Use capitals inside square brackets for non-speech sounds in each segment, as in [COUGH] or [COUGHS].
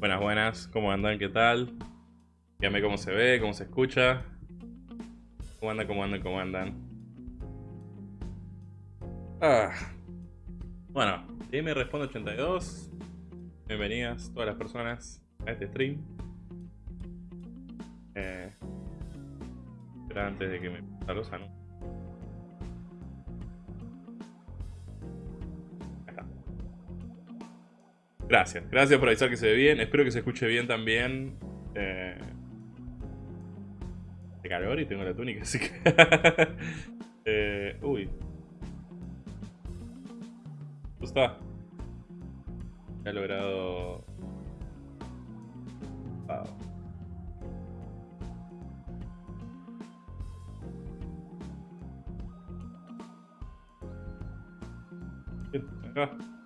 Buenas, buenas, ¿cómo andan? ¿Qué tal? Dígame cómo se ve, cómo se escucha. ¿Cómo andan, cómo andan, cómo andan? Ah. Bueno, me Responde 82. Bienvenidas todas las personas a este stream. Eh, pero antes de que me los anuncios. Gracias, gracias por avisar que se ve bien. Espero que se escuche bien también. Eh, de calor y tengo la túnica, [LAUGHS] así que... eh, uy. Está. He logrado... Wow. Bien, acá.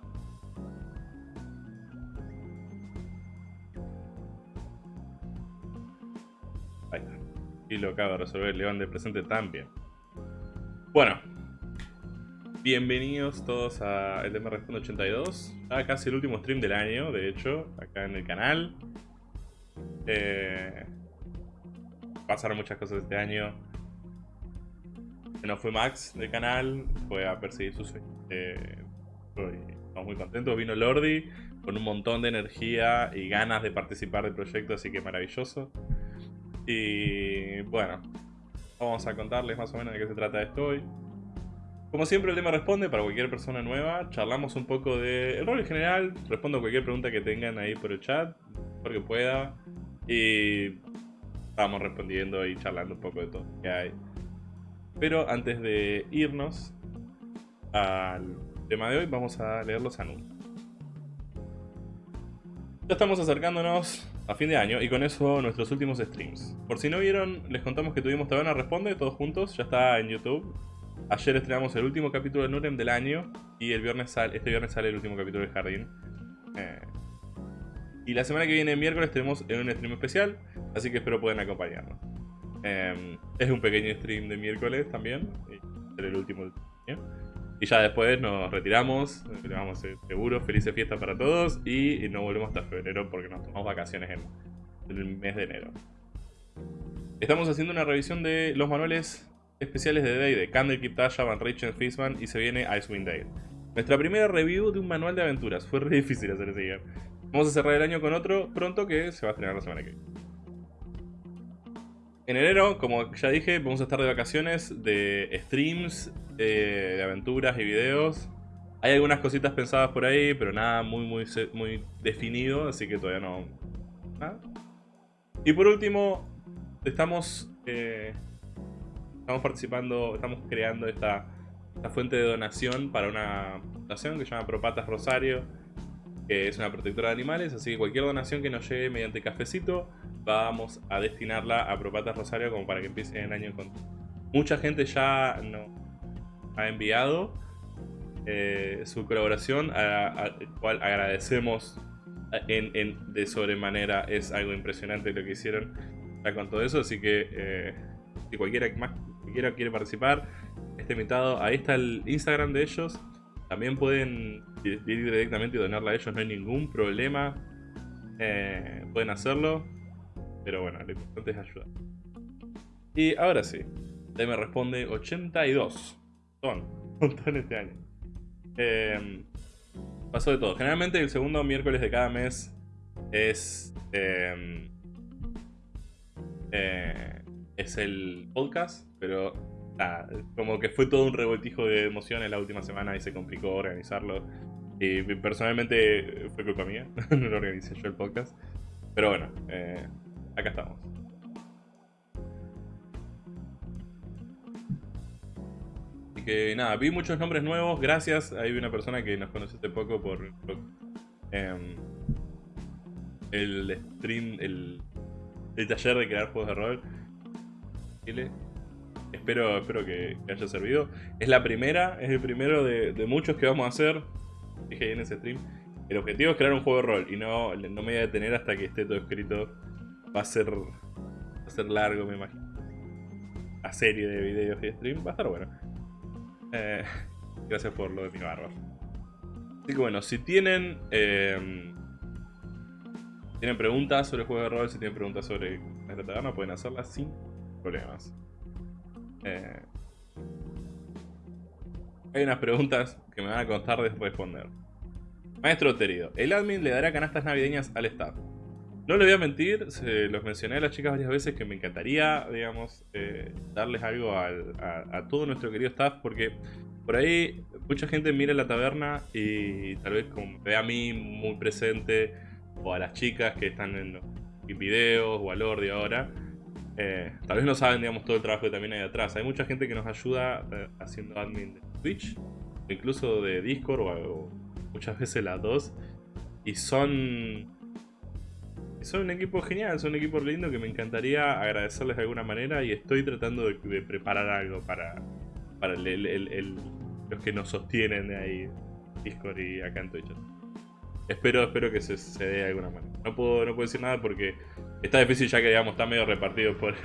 Y lo acaba de resolver León de presente también. Bueno. Bienvenidos todos a el tema Responde 82. Ya casi el último stream del año, de hecho, acá en el canal. Eh, pasaron muchas cosas este año. No fue Max del canal, fue a perseguir sus sueños. Eh, estamos muy contentos. Vino Lordi con un montón de energía y ganas de participar del proyecto, así que maravilloso. Y bueno, vamos a contarles más o menos de qué se trata esto hoy. Como siempre el tema responde para cualquier persona nueva, charlamos un poco del el rol en general, respondo cualquier pregunta que tengan ahí por el chat, porque pueda, y vamos respondiendo y charlando un poco de todo que hay. Pero antes de irnos al tema de hoy, vamos a leer los anuncios. Ya estamos acercándonos a fin de año y con eso nuestros últimos streams. Por si no vieron, les contamos que tuvimos Taberna Responde todos juntos, ya está en YouTube. Ayer estrenamos el último capítulo de Nurem del año y el viernes sale, este viernes sale el último capítulo de Jardín. Eh, y la semana que viene, miércoles, tenemos un stream especial, así que espero puedan acompañarnos. Eh, es un pequeño stream de miércoles también, y el último del año. Y ya después nos retiramos, le vamos a seguro, felices fiestas para todos y no volvemos hasta febrero porque nos tomamos vacaciones en, el mes de enero. Estamos haciendo una revisión de los manuales especiales de Day de Candlekeep, Tasha, Van Richen, Fishman y se viene Icewind Dale. Nuestra primera review de un manual de aventuras. [LAUGHS] Fue difícil hacer ese. Vamos a cerrar el año con otro pronto que se va a estrenar la semana que viene. En enero, como ya dije, vamos a estar de vacaciones, de streams, eh, de aventuras y videos. Hay algunas cositas pensadas por ahí, pero nada muy, muy, muy definido, así que todavía no... Y por último, estamos, eh, estamos participando, estamos creando esta, esta fuente de donación para una fundación que se llama Propatas Rosario, que es una protectora de animales, así que cualquier donación que nos llegue mediante cafecito, vamos a destinarla a Propatas Rosario como para que empiece el año con... Mucha gente ya no ha enviado eh, su colaboración, a, cual agradecemos en, de sobremanera. Es algo impresionante lo que hicieron con todo eso, así que eh, si cualquiera, más, quiere participar, esté invitado. Ahí está el Instagram de ellos. También pueden ir directamente y donarla a ellos, no hay ningún problema. Eh, pueden hacerlo. Pero bueno, lo importante es ayudar. Y ahora sí, me responde 82. Son, [LAUGHS] un montón este año. Eh, pasó de todo. Generalmente el segundo miércoles de cada mes es... Eh, eh, es el podcast, pero como que fue todo un revoltijo de emociones la última semana y se complicó organizarlo. Y personalmente fue culpa mía, [LAUGHS] no lo organicé yo el podcast. Pero bueno, eh, acá estamos. Así que nada, vi muchos nombres nuevos, gracias. Vi una persona que nos conoció hace poco por em, el stream, el, el, taller de crear juegos de rol. Espero, espero que, haya servido. Es la primera, es el primero de, muchos que vamos a hacer. Dije en ese stream. El objetivo es crear un juego de rol y no, no me voy a detener hasta que esté todo escrito va a ser va a ser largo, me imagino. La serie de videos y stream va a estar bueno. Eh, gracias por lo de mi barba. Así que bueno, si tienen eh, tienen preguntas sobre el juego de rol, si tienen preguntas sobre la taberna, pueden hacerlas sin problemas. Eh, hay unas preguntas que me van a costar de responder. Maestro Terido, el admin le dará canastas navideñas al staff. No le voy a mentir, se los mencioné a las chicas varias veces que me encantaría, digamos, eh, darles algo a, todo nuestro querido staff, porque por ahí mucha gente mira la taberna y tal vez ve a mí muy presente, o a las chicas que están en los videos, o a Lordi ahora, Eh, tal vez no saben, digamos, todo el trabajo que también hay atrás. Hay mucha gente que nos ayuda eh, haciendo admin de Twitch, incluso de Discord, o, muchas veces las dos. Y son... Son un equipo genial, son un equipo lindo que me encantaría agradecerles de alguna manera y estoy tratando de, preparar algo para, para los que nos sostienen de ahí, Discord y acá en Twitch. Espero, espero que se, se dé de alguna manera. No puedo, no puedo decir nada porque Está difícil ya que digamos está medio repartido [LAUGHS] por,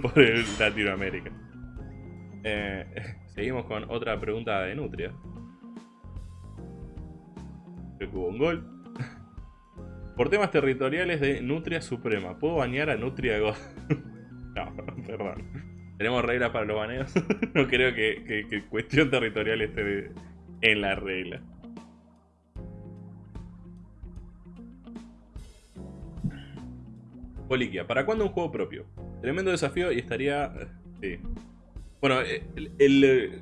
por, el Latinoamérica. Eh, seguimos con otra pregunta de Nutria. Que hubo un gol. Por temas territoriales de Nutria Suprema, ¿puedo bañar a Nutria God? [LAUGHS] no, perdón. ¿Tenemos reglas para los baneos? [LAUGHS] no creo que cuestión territorial esté en la regla. Poliquia, ¿para cuándo un juego propio? Tremendo desafío y estaría... Eh, sí. Bueno, eh, eh,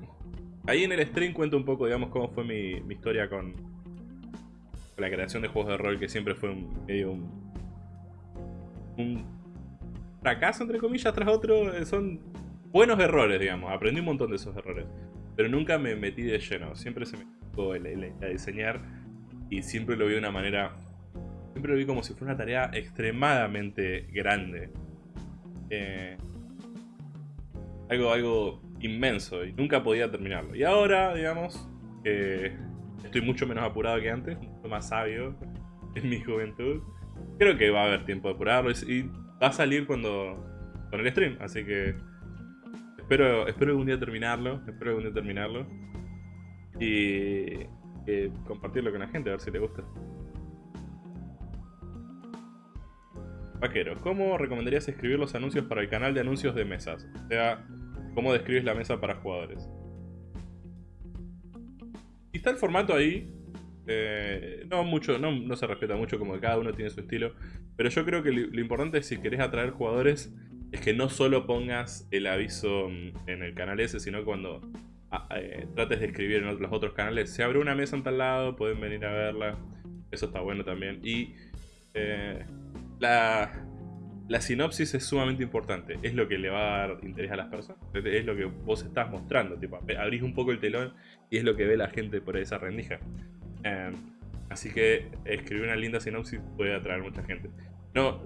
ahí en el stream cuento un poco, digamos, cómo fue mi, historia con, la creación de juegos de rol, que siempre fue un, medio un, un fracaso, entre comillas, tras otro. Son buenos errores, digamos. Aprendí un montón de esos errores. Pero nunca me metí de lleno. Siempre se me tocó el, el, diseñar y siempre lo vi de una manera Siempre lo vi como si fuera una tarea extremadamente grande. Eh, algo, algo inmenso y nunca podía terminarlo. Y ahora, digamos, estoy mucho menos apurado que antes, mucho más sabio [LAUGHS] en mi juventud. Creo que va a haber tiempo de apurarlo y, va a salir cuando con el stream, así que espero, espero algún día terminarlo, espero algún día terminarlo y compartirlo con la gente, a ver si le gusta. Vaquero, ¿cómo recomendarías escribir los anuncios para el canal de anuncios de mesas? O sea, ¿cómo describes la mesa para jugadores? Y está el formato ahí. Eh, no mucho, no, se respeta mucho como cada uno tiene su estilo. Pero yo creo que lo, importante es si querés atraer jugadores es que no solo pongas el aviso en el canal ese, sino cuando ah, eh, trates de escribir en los otros canales. Se abre una mesa en tal lado, pueden venir a verla. Eso está bueno también. Y eh, la, la sinopsis es sumamente importante. Es lo que le va a dar interés a las personas. Es lo que vos estás mostrando. Tipo, abrís un poco el telón y es lo que ve la gente por esa rendija. Em, así que escribir una linda sinopsis puede atraer mucha gente. No.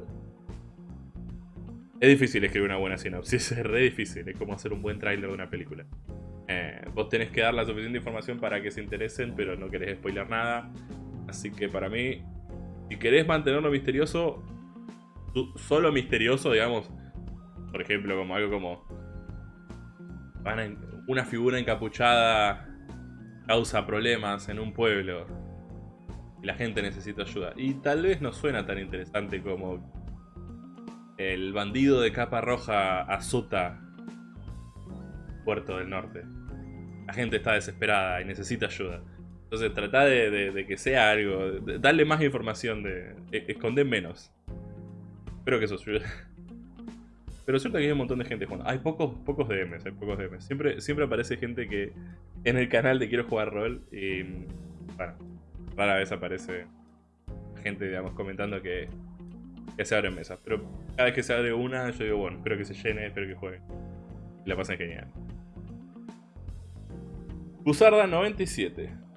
Es difícil escribir una buena sinopsis. [LAUGHS] Es re difícil. Es como hacer un buen tráiler de una película. Eh, vos tenés que dar la suficiente información para que se interesen, pero no querés spoiler nada. Así que para mí, si querés mantenerlo misterioso, solo misterioso, digamos. Por ejemplo, como algo como... una figura encapuchada causa problemas en un pueblo. Y la gente necesita ayuda. Y tal vez no suena tan interesante como... El bandido de capa roja azota Puerto del Norte. La gente está desesperada y necesita ayuda. Entonces trata de, que sea algo, darle más información, de, e, esconder menos. Espero que eso ayude. Pero es que hay un montón de gente jugando. Hay pocos, pocos DMs, hay pocos DMs. Siempre, siempre aparece gente que en el canal de Quiero Jugar Rol y... Bueno, rara vez aparece gente, digamos, comentando que, que se abren mesas. Pero cada vez que se abre una, yo digo, bueno, espero que se llene, espero que juegue. Y la pasen genial. Buzarda 97.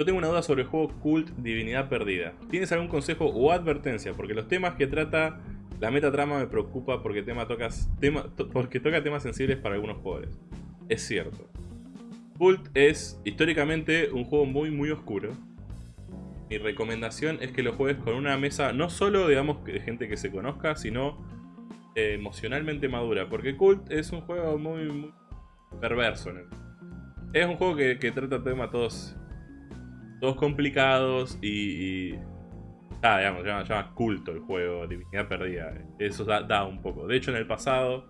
Yo tengo una duda sobre el juego Cult Divinidad Perdida. ¿Tienes algún consejo o advertencia? Porque los temas que trata la metatrama me preocupa porque, tema tocas, tema, porque toca temas sensibles para algunos jugadores. Es cierto. Cult es históricamente un juego muy muy oscuro. Mi recomendación es que lo juegues con una mesa no solo digamos de gente que se conozca, sino eh, emocionalmente madura. Porque Cult es un juego muy, muy perverso. Es un juego que trata temas todos todos complicados y, ah, digamos, se llama, culto el juego, divinidad perdida. Eso da, un poco. De hecho, en el pasado,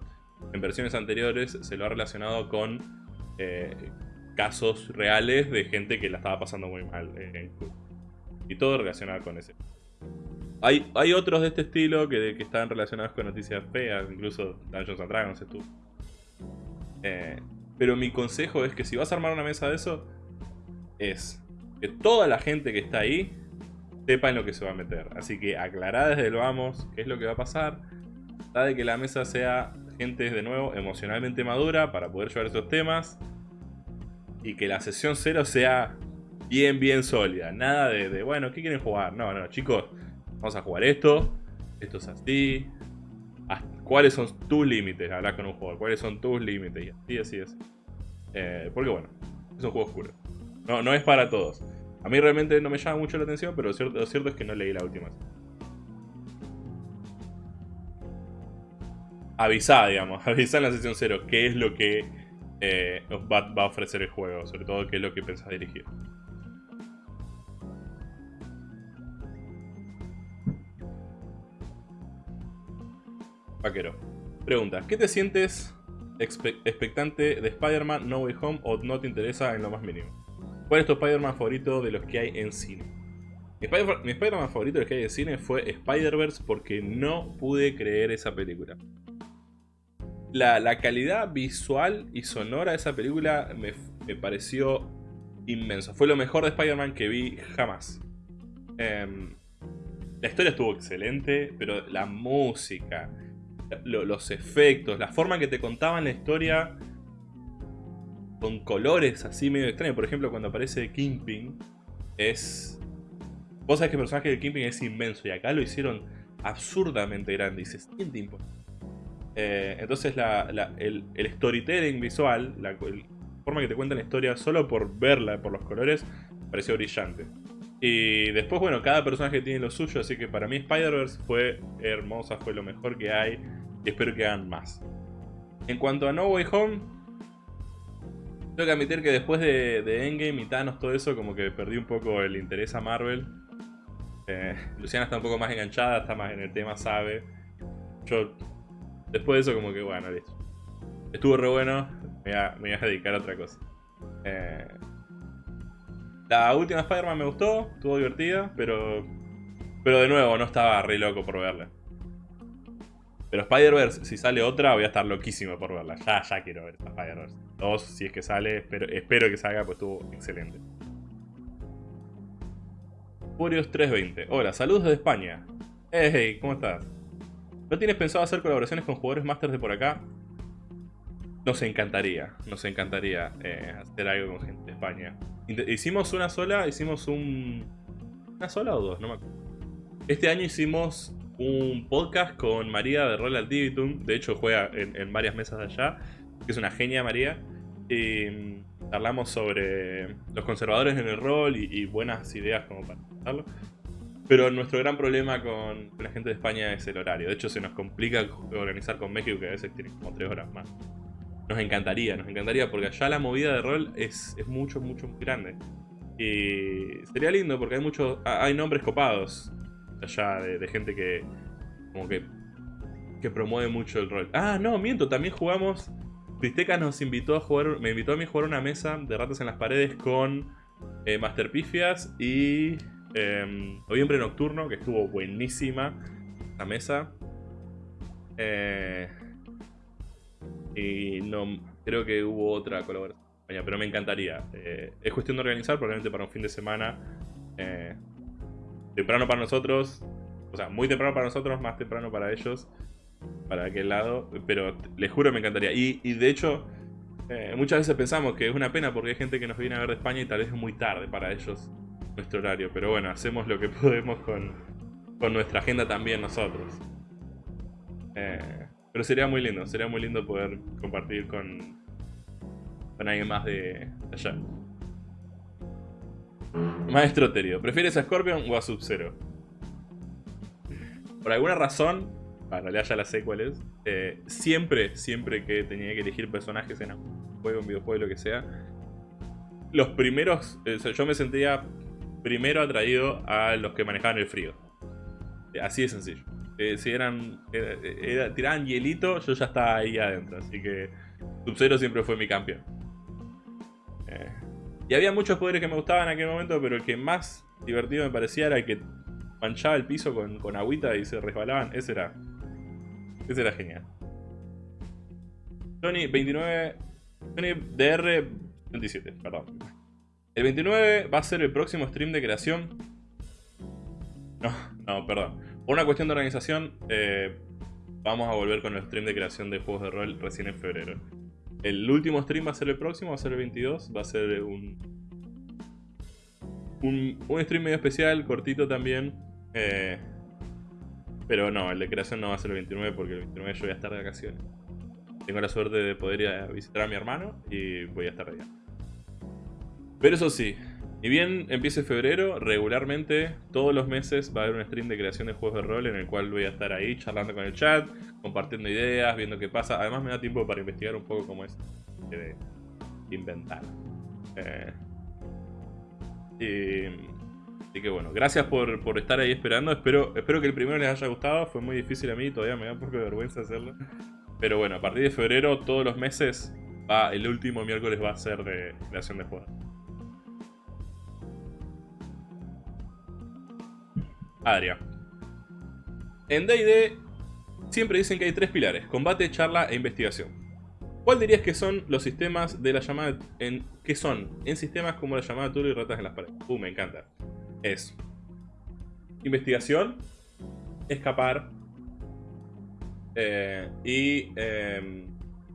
en versiones anteriores, se lo ha relacionado con eh, casos reales de gente que la estaba pasando muy mal en Y todo relacionado con ese. Hay, hay otros de este estilo que, que están relacionados con noticias feas, incluso Dungeons and Dragons estuvo. Eh, pero mi consejo es que si vas a armar una mesa de eso, es que toda la gente que está ahí sepa en lo que se va a meter. Así que aclará desde el vamos qué es lo que va a pasar. Trata de que la mesa sea gente, de nuevo, emocionalmente madura para poder llevar esos temas. Y que la sesión cero sea bien, bien sólida. Nada de, bueno, ¿qué quieren jugar? No, no, chicos, vamos a jugar esto. Esto es así. ¿Cuáles son tus límites? Hablar con un jugador. ¿Cuáles son tus límites? Y así, así es. Eh, porque bueno, es un juego oscuro. No, no es para todos. A mí realmente no me llama mucho la atención, pero lo cierto, es que no leí la última. Avisá, digamos, [LAUGHS] avisá en la sesión 0 qué es lo que eh, va, va, a ofrecer el juego, sobre todo qué es lo que pensás dirigir. Vaquero. Pregunta, ¿qué te sientes expectante de Spider-Man No Way Home o no te interesa en lo más mínimo? ¿Cuál es tu Spider-Man favorito de los que hay en cine? Mi Spider-Man favorito de los que hay en cine fue Spider-Verse porque no pude creer esa película. La, calidad visual y sonora de esa película me, pareció inmenso. Fue lo mejor de Spider-Man que vi jamás. Em, la historia estuvo excelente, pero la música, los efectos, la forma que te contaban la historia con colores así medio extraños. Por ejemplo, cuando aparece Kingpin, es... Vos sabés que el personaje de Kingpin es inmenso y acá lo hicieron absurdamente grande y se siente eh, entonces el, storytelling visual, la, forma que te cuentan la historia solo por verla, por los colores, pareció brillante. Y después, bueno, cada personaje tiene lo suyo, así que para mí Spider-Verse fue hermosa, fue lo mejor que hay y espero que hagan más. En cuanto a No Way Home, tengo que admitir que después de, Endgame y Thanos, todo eso, como que perdí un poco el interés a Marvel. Eh, Luciana está un poco más enganchada, está más en el tema, sabe. Yo, después de eso, como que bueno, listo. Estuvo re bueno, me voy a, dedicar a otra cosa. Eh, la última Spider-Man me gustó, estuvo divertida, pero, pero de nuevo no estaba re loco por verla. Pero Spider-Verse, si sale otra, voy a estar loquísimo por verla. Ya, ya quiero ver Spider-Verse. Dos, si es que sale, espero, espero que salga, pues estuvo excelente. Furious 320. Hola, saludos desde España. Hey, ¿cómo estás? ¿No tienes pensado hacer colaboraciones con jugadores Masters de por acá? Nos encantaría, nos encantaría eh, hacer algo con gente de España. Hicimos una sola, hicimos un... ¿Una sola o dos? No me acuerdo. Este año hicimos un podcast con María de Royal Divitum. De hecho, juega en, varias mesas de allá. Es una genia, María. Y mm, hablamos sobre los conservadores en el rol y, buenas ideas como para hacerlo. Pero nuestro gran problema con, la gente de España es el horario. De hecho, se nos complica organizar con México, que a veces tiene como tres horas más. Nos encantaría, nos encantaría, porque allá la movida de rol es, es mucho, mucho, muy grande. Y sería lindo porque hay muchos, hay nombres copados allá de, gente que como que, que promueve mucho el rol. Ah, no, miento, también jugamos... Tristeca nos invitó a jugar, me invitó a mí a jugar una mesa de ratas en las paredes con eh, Master Pifias y em, Noviembre Nocturno, que estuvo buenísima la mesa. Eh, y no creo que hubo otra colaboración, pero me encantaría. Eh, es cuestión de organizar, probablemente para un fin de semana temprano para nosotros, o sea, muy temprano para nosotros, más temprano para ellos, para aquel lado, pero les juro me encantaría. Y, de hecho, eh, muchas veces pensamos que es una pena porque hay gente que nos viene a ver de España y tal vez es muy tarde para ellos nuestro horario, pero bueno, hacemos lo que [LAUGHS] podemos con, con nuestra agenda también nosotros. Eh, pero sería muy lindo, sería muy lindo poder compartir con, con alguien más de allá. Maestro Terio, ¿prefieres a Scorpion o a Sub-Zero? Por alguna razón, para realidad ya la sé cuál es, eh, siempre, siempre que tenía que elegir personajes en un juego, un videojuego, lo que sea, los primeros, eh, yo me sentía primero atraído a los que manejaban el frío. Así de sencillo. Eh, si eran, tiraban hielito, yo ya estaba ahí adentro, así que Sub-Zero siempre fue mi campeón. Y había muchos poderes que me gustaban en aquel momento, pero el que más divertido me parecía era el que manchaba el piso con, con agüita y se resbalaban. Ese era. Ese era genial. Sony 29. Sony DR 27, perdón. El 29 va a ser el próximo stream de creación. No, no, perdón. Por una cuestión de organización, eh, vamos a volver con el stream de creación de juegos de rol recién en febrero. El último stream va a ser el próximo, va a ser el 22, va a ser un, un, un stream medio especial, cortito también. Eh, pero no, el de creación no va a ser el 29 porque el 29 yo voy a estar de vacaciones. Tengo la suerte de poder ir a visitar a mi hermano y voy a estar allá. Pero eso sí, y bien empiece febrero, regularmente todos los meses va a haber un stream de creación de juegos de rol en el cual voy a estar ahí charlando con el chat, compartiendo ideas, viendo qué pasa. Además me da tiempo para investigar un poco cómo es de inventar. Eh, y, y, que bueno, gracias por, por, estar ahí esperando. Espero, espero que el primero les haya gustado. Fue muy difícil a mí, todavía me da un poco de vergüenza hacerlo. Pero bueno, a partir de febrero, todos los meses, el último miércoles va a ser de creación de juegos. Adria. En D&D siempre dicen que hay tres pilares, combate, charla e investigación. ¿Cuál dirías que son los sistemas de la llamada en qué son en sistemas como la llamada Tulu y ratas en las paredes? Uh, me encanta. Es investigación, escapar eh, y eh,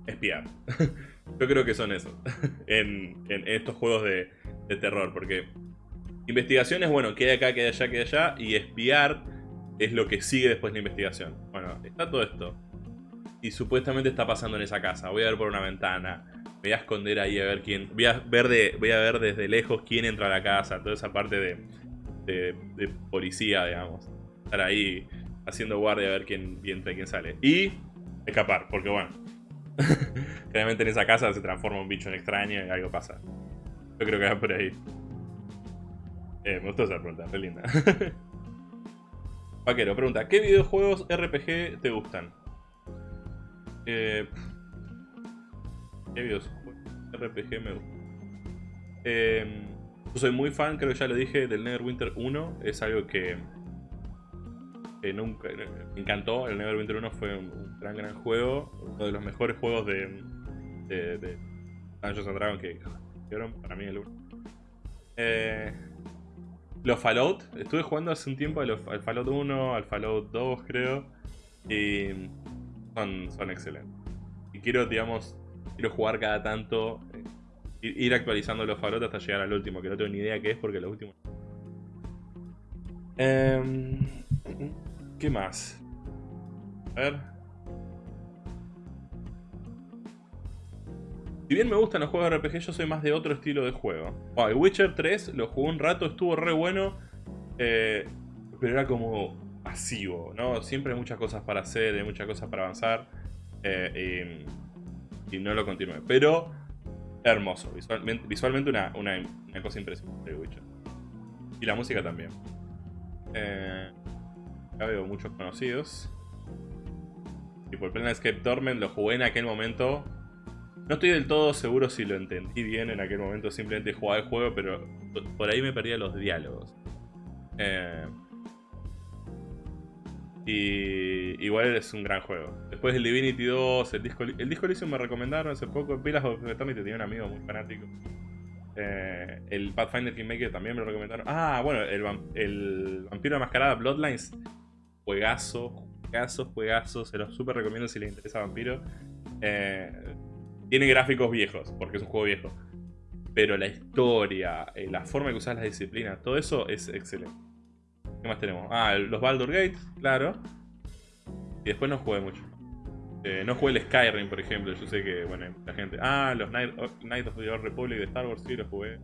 espiar. [LAUGHS] Yo creo que son esos [LAUGHS] en, estos juegos de terror, porque Investigación es, bueno, queda acá, queda allá, queda allá. Y espiar es lo que sigue después de la investigación. Bueno, está todo esto. Y supuestamente está pasando en esa casa. Voy a ver por una ventana. Voy a esconder ahí a ver quién... Voy a ver, de, voy a ver desde lejos quién entra a la casa. Toda esa parte de, de, policía, digamos. Estar ahí haciendo guardia a ver quién, entra y quién sale. Y escapar, porque bueno... [LAUGHS] Claramente en esa casa se transforma un bicho en extraño y algo pasa. Yo creo que va por ahí. Eh, me gustó esa pregunta, re linda. [LAUGHS] Vaquero, pregunta, ¿qué videojuegos RPG te gustan? Eh, ¿Qué videojuegos RPG me gustan? Eh, yo soy muy fan, creo que ya lo dije, del Neverwinter 1. Es algo que, que nunca me encantó. El Neverwinter 1 fue un, gran, gran juego. Uno de los mejores juegos de, de, Dungeons and Dragons que fueron para mí el 1. Eh, los Fallout, estuve jugando hace un tiempo al, Fallout 1, al Fallout 2 creo. Y son, excelentes. Y quiero, digamos, quiero jugar cada tanto, eh, ir actualizando los Fallout hasta llegar al último, que no tengo ni idea qué es porque los últimos... Em, ¿Qué más? A ver... Si bien me gustan los juegos de RPG, yo soy más de otro estilo de juego. El Witcher 3 lo jugué un rato, estuvo re bueno. Eh, pero era como pasivo, ¿no? Siempre hay muchas cosas para hacer, hay muchas cosas para avanzar. Eh, y, no lo continué. Pero hermoso. Visualmente, una, cosa impresionante el Witcher. Y la música también. Eh, acá veo muchos conocidos. Y por Escape Torment lo jugué en aquel momento no estoy del todo seguro si lo entendí bien en aquel momento, simplemente jugaba el juego, pero por ahí me perdía los diálogos. Eh, y igual es un gran juego. Después el Divinity 2, el disco, el disco Elysium me recomendaron hace poco. Pilas of Eternity tenía un amigo muy fanático. Eh, el Pathfinder Kingmaker también me lo recomendaron. Ah, bueno, el, el Vampiro de Mascarada Bloodlines. Juegazo, juegazo, juegazo. Se los super recomiendo si les interesa Vampiro. Eh, tiene gráficos viejos, porque es un juego viejo. Pero la historia, eh, la forma que usas las disciplinas, todo eso es excelente. ¿Qué más tenemos? Ah, los Baldur Gate, claro. Y después no jugué mucho. Eh, no jugué el Skyrim, por ejemplo. Yo sé que, bueno, la gente... Ah, los Knights of the Old Republic de Star Wars, sí, los jugué.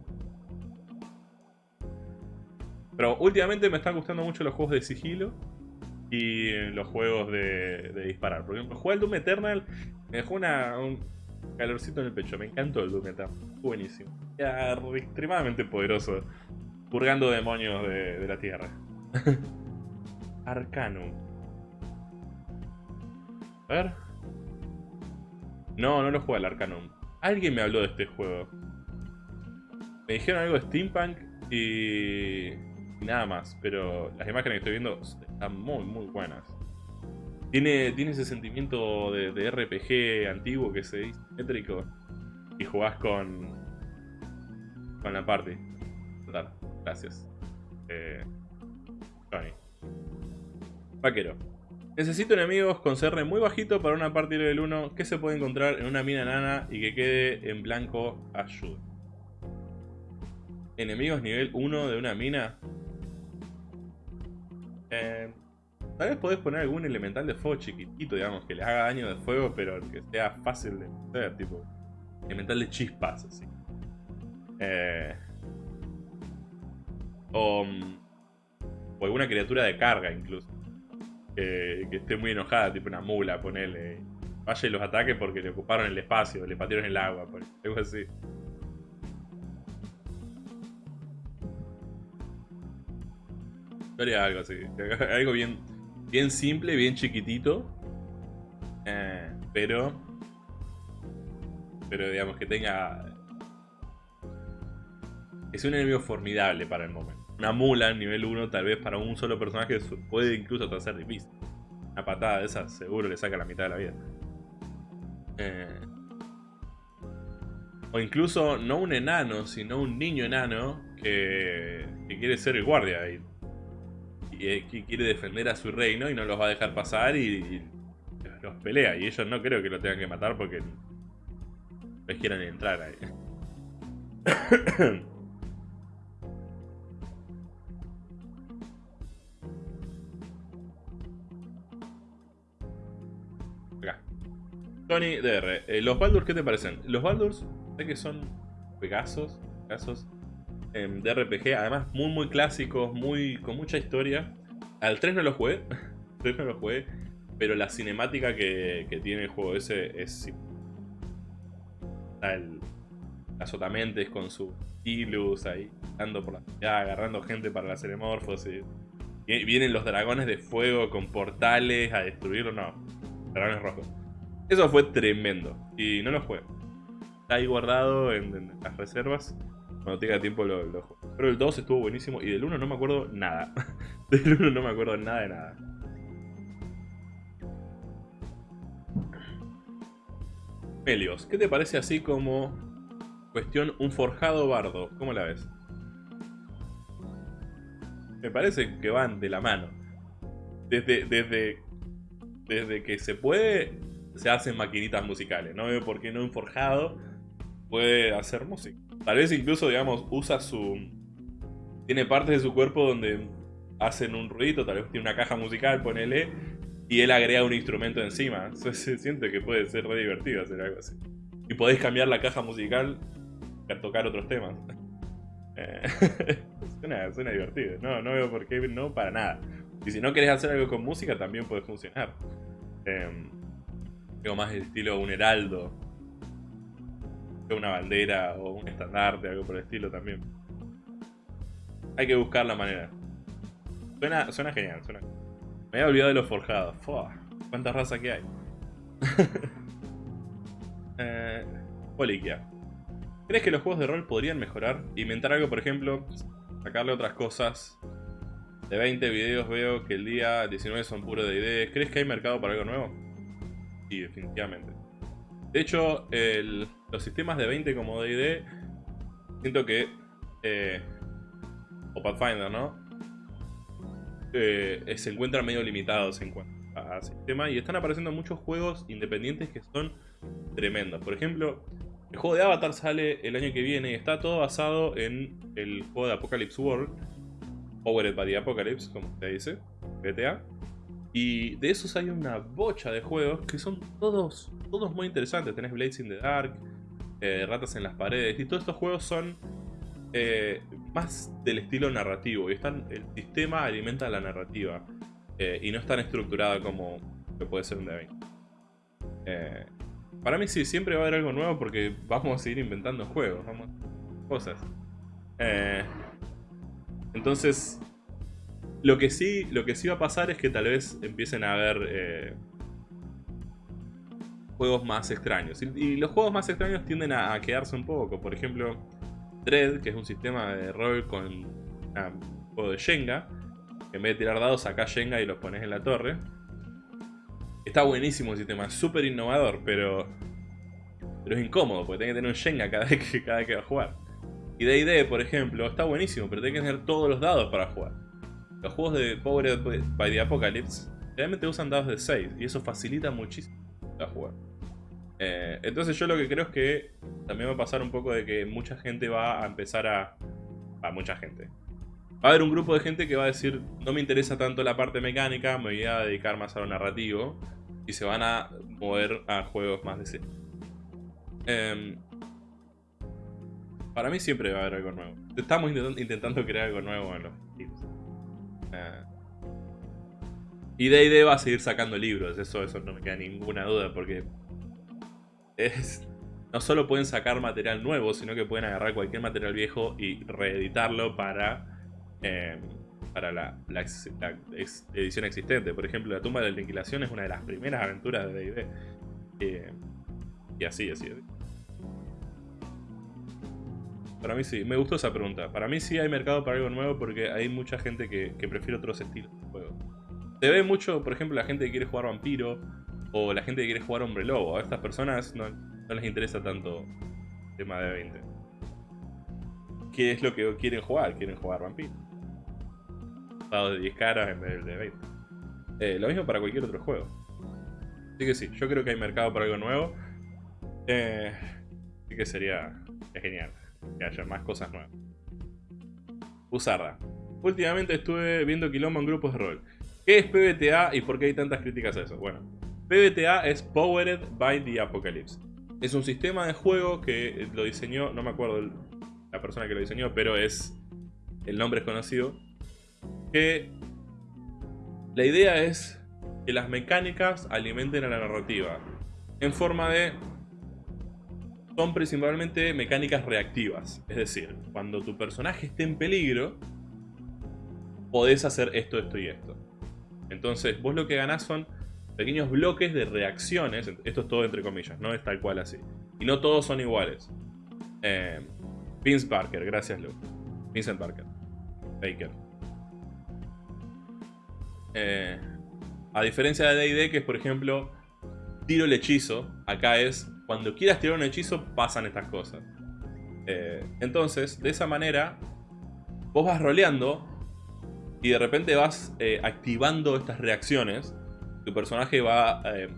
Pero últimamente me están gustando mucho los juegos de sigilo y los juegos de, disparar. Por ejemplo, jugué el Doom Eternal, me dejó una, calorcito en el pecho. Me encantó el Doom. Buenísimo. Extremadamente poderoso. Purgando demonios de, la tierra. [LAUGHS] Arcanum. A ver. No, no lo juega el Arcanum. Alguien me habló de este juego. Me dijeron algo de Steampunk y... y nada más. Pero las imágenes que estoy viendo están muy, muy buenas. Tiene, ese sentimiento de, RPG antiguo que se dice métrico y jugás con, con la party. Total, gracias. Eh, Vaquero. Necesito enemigos con CR muy bajito para una partida del 1 que se puede encontrar en una mina nana y que quede en blanco ayuda. Enemigos nivel 1 de una mina. Eh, tal vez podés poner algún elemental de fuego chiquitito, digamos, que le haga daño de fuego, pero que sea fácil de hacer, tipo elemental de chispas, así. Eh, o, o alguna criatura de carga incluso que, esté muy enojada, tipo una mula, ponele. Vaya los ataque porque le ocuparon el espacio, le patearon el agua, algo así. Yo algo así. [LAUGHS] Algo bien, bien simple, bien chiquitito. Eh, pero. Pero digamos que tenga. Es un enemigo formidable para el momento una mula nivel 1 tal vez para un solo personaje puede incluso ser difícil. Una patada de esas seguro le saca la mitad de la vida. Eh, o incluso no un enano, sino un niño enano que, quiere ser el guardia y, y, que quiere defender a su reino y no los va a dejar pasar y, los pelea. Y ellos no creo que lo tengan que matar porque les quieran entrar ahí. [COUGHS] Tony DR, eh, ¿los Baldurs qué te parecen? Los Baldurs, sé que son Pegasos, Pegasos em, de RPG, además muy muy clásicos, muy con mucha historia. Al 3 no lo jugué, [LAUGHS] 3 no lo jugué, pero la cinemática que, tiene el juego ese es... El, las otamentes con su ilus ahí, andando por la ciudad, agarrando gente para la ceremorfosis. Y vienen los dragones de fuego con portales a destruirlo, no. Dragones rojos. Eso fue tremendo. Y no lo juego. Está ahí guardado en, las reservas. Cuando tenga tiempo lo, juego. Pero el 2 estuvo buenísimo. Y del 1 no me acuerdo nada. [LAUGHS] del 1 no me acuerdo nada de nada. Melios, ¿qué te parece así como cuestión un forjado bardo? ¿Cómo la ves? Me parece que van de la mano. Desde, desde, desde que se puede se hacen maquinitas musicales. No veo por qué no un forjado puede hacer música. Tal vez incluso, digamos, usa su... Tiene partes de su cuerpo donde hacen un ruido, tal vez tiene una caja musical, ponele, y él agrega un instrumento encima. Se, siente que puede ser re divertido hacer algo así. Y podés cambiar la caja musical para tocar otros temas. Eh, [LAUGHS] suena, suena, divertido. No, no veo por qué no para nada. Y si no querés hacer algo con música, también puede funcionar. Eh, más del estilo un heraldo. Una bandera o un estandarte, algo por el estilo también. Hay que buscar la manera. Suena, suena genial, suena. Me había olvidado de los forjados. Fua, cuánta raza que hay. [LAUGHS] eh, Poliquia. ¿Crees que los juegos de rol podrían mejorar? Inventar algo, por ejemplo, sacarle otras cosas. De 20 videos veo que el día 19 son puro de ideas. ¿Crees que hay mercado para algo nuevo? Sí, definitivamente. De hecho, los sistemas de 20 como D&D, siento que... Eh, o Pathfinder, ¿no? Eh, se encuentran medio limitados en cuanto a sistema y están apareciendo muchos juegos independientes que son tremendos. Por ejemplo, el juego de Avatar sale el año que viene y está todo basado en el juego de Apocalypse World, Powered by the Apocalypse, como se dice, GTA. Y de esos hay una bocha de juegos que son todos, todos muy interesantes. Tenés Blades in the Dark, eh, Ratas en las Paredes, y todos estos juegos son eh, más del estilo narrativo. Y están, el sistema alimenta la narrativa. Eh, y no es tan estructurado como que puede ser un d para mí sí, siempre va a haber algo nuevo porque vamos a seguir inventando juegos, vamos, cosas. entonces, lo que sí, lo que sí va a pasar es que tal vez empiecen a haber juegos más extraños. Y, los juegos más extraños tienden a, quedarse un poco. Por ejemplo, Dread, que es un sistema de rol con un juego de Shenga. en vez de tirar dados, sacás Shenga y los pones en la torre. Está buenísimo el sistema, súper innovador, pero, pero es incómodo, porque tenés que tener un Shenga cada vez que, cada vez que va a jugar. Y D&D, por ejemplo, está buenísimo, pero tenés que tener todos los dados para jugar. Los juegos de Powered by the Apocalypse realmente usan dados de 6 y eso facilita muchísimo la jugar. Eh, entonces yo lo que creo es que también va a pasar un poco de que mucha gente va a empezar a... A mucha gente. Va a haber un grupo de gente que va a decir, no me interesa tanto la parte mecánica, me voy a dedicar más a lo narrativo. Y se van a mover a juegos más de sí. Em, para mí siempre va a haber algo nuevo. Estamos intentando crear algo nuevo en los eh, y D&D va a seguir sacando libros, eso, eso no me queda ninguna duda, porque es, no solo pueden sacar material nuevo, sino que pueden agarrar cualquier material viejo y reeditarlo para, eh, para la, edición existente. Por ejemplo, La tumba de la aniquilación es una de las primeras aventuras de D&D. Eh, y así, así. Para mí sí, me gustó esa pregunta. Para mí sí hay mercado para algo nuevo porque hay mucha gente que, que prefiere otros estilos de juego. Se ve mucho, por ejemplo, la gente que quiere jugar vampiro o la gente que quiere jugar hombre lobo. A estas personas no, les interesa tanto el tema de 20. ¿Qué es lo que quieren jugar? Quieren jugar vampiro. Dados de 10 caras en vez de 20. Eh, lo mismo para cualquier otro juego. Así que sí, yo creo que hay mercado para algo nuevo. Eh, así que sería genial que haya más cosas nuevas. Usarda. Últimamente estuve viendo quilombo en grupos de rol. ¿Qué es PBTA y por qué hay tantas críticas a eso? Bueno, PBTA es Powered by the Apocalypse. Es un sistema de juego que lo diseñó, no me acuerdo la persona que lo diseñó, pero es el nombre es conocido. Que la idea es que las mecánicas alimenten a la narrativa en forma de son principalmente mecánicas reactivas. Es decir, cuando tu personaje esté en peligro, podés hacer esto, esto y esto. Entonces, vos lo que ganás son pequeños bloques de reacciones. Esto es todo entre comillas, no es tal cual así. Y no todos son iguales. Eh, Vince Parker, gracias Luke. Vincent Parker. Baker. Eh, a diferencia de D&D, que es por ejemplo, tiro el hechizo, acá es cuando quieras tirar un hechizo pasan estas cosas. Eh, entonces, de esa manera, vos vas roleando y de repente vas eh, activando estas reacciones. Tu personaje va... Eh,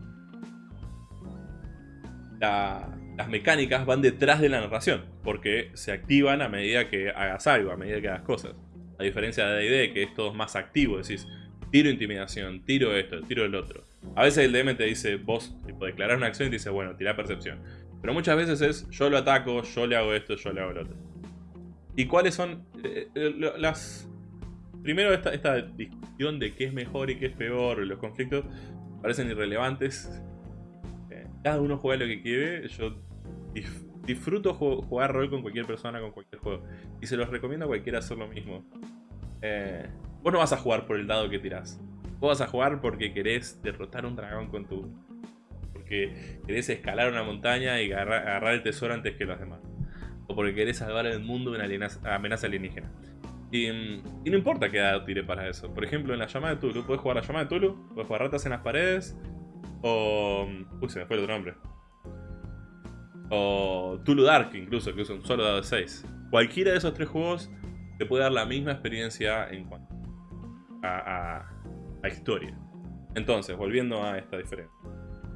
las mecánicas van detrás de la narración, porque se activan a medida que hagas algo, a medida que hagas cosas. A diferencia de D&D, que es todo más activo, decís, tiro intimidación, tiro esto, tiro el otro. A veces el DM te dice, vos tipo, declarar una acción y te dice, bueno, tira percepción. Pero muchas veces es, yo lo ataco, yo le hago esto, yo le hago lo otro. ¿Y cuáles son eh, eh, las... Primero esta, esta discusión de qué es mejor y qué es peor, los conflictos parecen irrelevantes. Eh, cada uno juega lo que quiere, yo disfruto jugar rol con cualquier persona, con cualquier juego. Y se los recomiendo a cualquiera hacer lo mismo. vos no vas a jugar por el dado que tirás. Vos vas a jugar porque querés derrotar un dragón con tu... Porque querés escalar una montaña y agarrar, el tesoro antes que los demás. O porque querés salvar el mundo de una amenaza alienígena. Y, no importa qué edad tire para eso. Por ejemplo, en la llamada de Tulu, puedes jugar la llamada de Tulu, puedes jugar ratas en las paredes, o... Uy, se me fue el otro nombre. O Tulu Dark, incluso, que usa un solo dado de 6. Cualquiera de esos tres juegos te puede dar la misma experiencia en cuanto a, a historia. Entonces, volviendo a esta diferencia.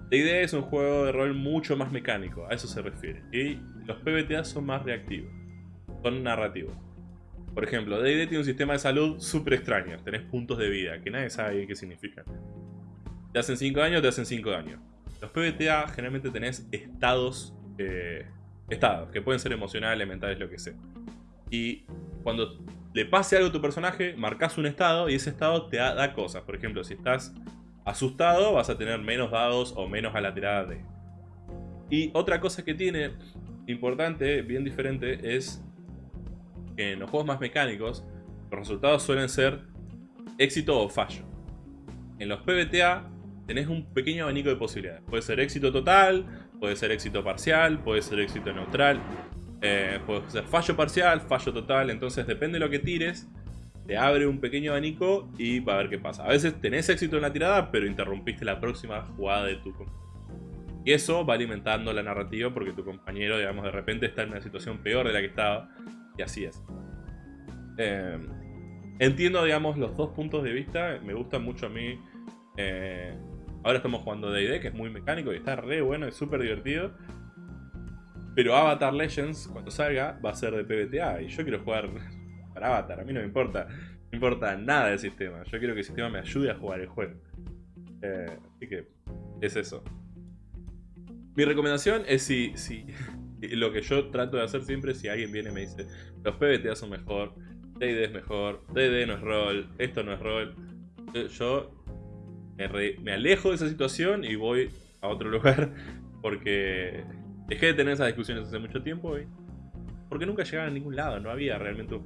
D&D es un juego de rol mucho más mecánico, a eso se refiere. Y los PBTA son más reactivos, son narrativos. Por ejemplo, D&D tiene un sistema de salud súper extraño. Tenés puntos de vida, que nadie sabe qué significan. Te hacen 5 años, te hacen 5 años. Los PBTA generalmente tenés estados, eh, estados, que pueden ser emocionales, mentales, lo que sea. Y cuando le pase algo a tu personaje, marcas un estado y ese estado te da, cosas. Por ejemplo, si estás asustado, vas a tener menos dados o menos a la tirada de. Y otra cosa que tiene importante, bien diferente, es que en los juegos más mecánicos, los resultados suelen ser éxito o fallo. En los PBTA tenés un pequeño abanico de posibilidades. Puede ser éxito total, puede ser éxito parcial, puede ser éxito neutral. Eh, puede ser fallo parcial, fallo total, entonces depende de lo que tires, te abre un pequeño abanico y va a ver qué pasa. A veces tenés éxito en la tirada, pero interrumpiste la próxima jugada de tu compañero. Y eso va alimentando la narrativa porque tu compañero, digamos, de repente está en una situación peor de la que estaba. Y así es. Eh, entiendo, digamos, los dos puntos de vista. Me gusta mucho a mí Eh, ahora estamos jugando D&D, que es muy mecánico y está re bueno, es súper divertido. Pero Avatar Legends, cuando salga, va a ser de PBTA. Y yo quiero jugar [LAUGHS] para Avatar, a mí no me importa. No importa nada del sistema. Yo quiero que el sistema me ayude a jugar el juego. Eh, así que es eso. Mi recomendación es si, si [LAUGHS] lo que yo trato de hacer siempre si alguien viene y me dice los PBTA son mejor, D&D es mejor, D&D no es rol, esto no es rol. Eh, yo me, alejo de esa situación y voy a otro [LAUGHS] lugar porque dejé de tener esas discusiones hace mucho tiempo y porque nunca llegaban a ningún lado, no había realmente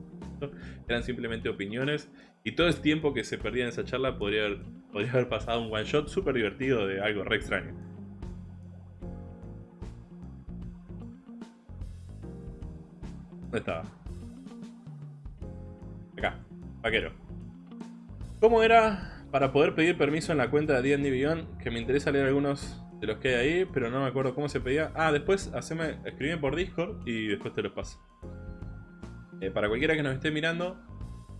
eran simplemente opiniones y todo ese tiempo que se perdía en esa charla podría haber, podría haber pasado un one shot súper divertido de algo re extraño. ¿Dónde estaba? Acá, vaquero. ¿Cómo era para poder pedir permiso en la cuenta de D&D Beyond? Que me interesa leer algunos de los que hay ahí, pero no me acuerdo cómo se pedía. Ah, después haceme, por Discord y después te los paso. Eh, para cualquiera que nos esté mirando,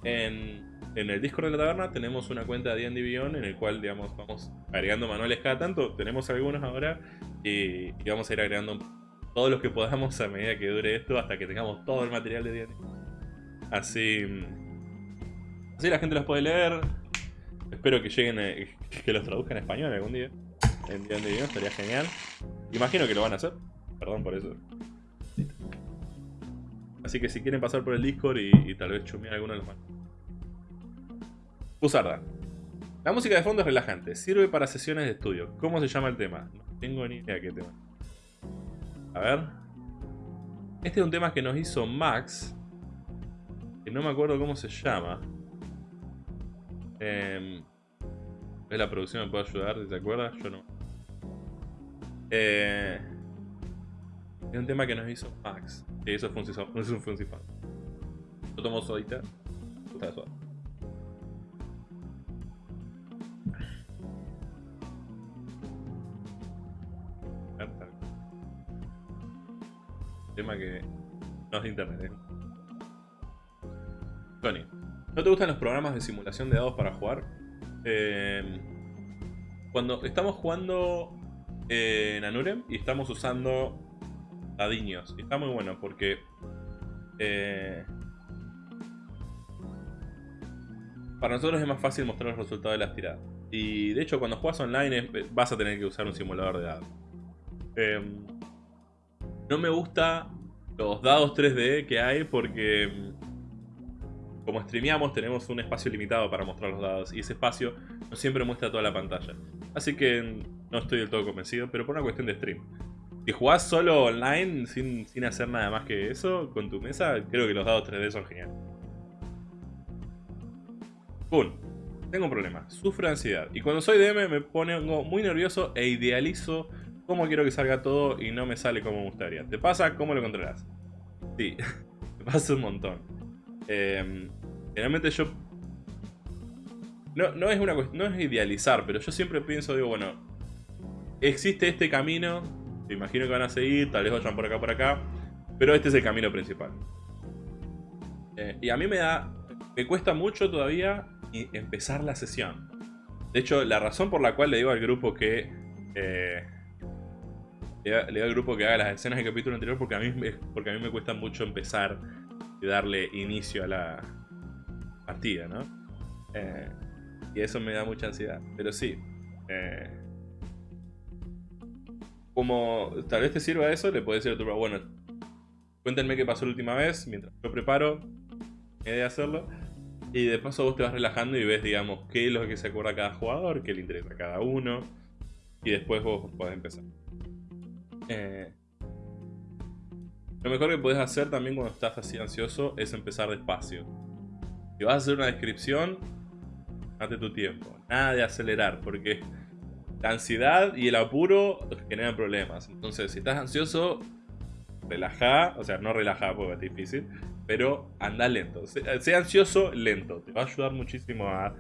en, el Discord de la taberna tenemos una cuenta de D&D Beyond en el cual, digamos, vamos agregando manuales cada tanto. Tenemos algunos ahora y, y vamos a ir agregando todos los que podamos a medida que dure esto hasta que tengamos todo el material de D&D. Así, así la gente los puede leer. Espero que lleguen, eh, que los traduzcan en español algún día. En D&D estaría genial. Imagino que lo van a hacer. Perdón por eso. Así que si quieren pasar por el Discord y, tal vez chumear alguno de los manos. Pusarda. La música de fondo es relajante. Sirve para sesiones de estudio. ¿Cómo se llama el tema? No tengo ni idea qué tema. A ver. Este es un tema que nos hizo Max. Que no me acuerdo cómo se llama. Eh, ¿Es la producción me puede ayudar? ¿Te acuerdas? Yo no. Eh, es un tema que nos hizo Max. Que eso es un, Yo [LAUGHS] tomo sodita. Gusta suave. Que no es de internet. ¿eh? Tony, ¿no te gustan los programas de simulación de dados para jugar? Eh, cuando estamos jugando en Anurem y estamos usando dadiños. Está muy bueno porque... Eh, para nosotros es más fácil mostrar los resultados de las tiradas. Y de hecho cuando juegas online vas a tener que usar un simulador de dados. No me gusta los dados 3D que hay porque mm, como streameamos tenemos un espacio limitado para mostrar los dados y ese espacio no siempre muestra toda la pantalla. Así que mm, no estoy del todo convencido, pero por una cuestión de stream. Si jugás solo online sin, sin hacer nada más que eso con tu mesa, creo que los dados 3D son geniales. Boom. Tengo un problema. Sufro ansiedad. Y cuando soy DM me pongo muy nervioso e idealizo cómo quiero que salga todo y no me sale como me gustaría. ¿Te pasa? ¿Cómo lo controlas? Sí, [LAUGHS] me pasa un montón. Eh, generalmente yo... No, no, es una no es idealizar, pero yo siempre pienso, digo, bueno, existe este camino, te imagino que van a seguir, tal vez vayan por acá, por acá, pero este es el camino principal. Eh, y a mí me da, me cuesta mucho todavía empezar la sesión. De hecho, la razón por la cual le digo al grupo que eh, le, le al grupo que haga las escenas del capítulo anterior porque a mí, porque a mí me cuesta mucho empezar y darle inicio a la partida, ¿no? Eh, y eso me da mucha ansiedad. Pero sí. Eh, como tal vez te sirva eso, le puedes decir a tu bueno, cuéntenme qué pasó la última vez, mientras yo preparo he de hacerlo. Y de paso vos te vas relajando y ves, digamos, qué es lo que se acuerda cada jugador, qué le interesa a cada uno. Y después vos podés empezar. Eh, lo mejor que puedes hacer también cuando estás así ansioso es empezar despacio. Si vas a hacer una descripción, date tu tiempo. Nada de acelerar, porque la ansiedad y el apuro generan problemas. Entonces, si estás ansioso, relaja, o sea, no relaja porque es difícil, pero anda lento. Sea, ansioso, lento. Te va a ayudar muchísimo a,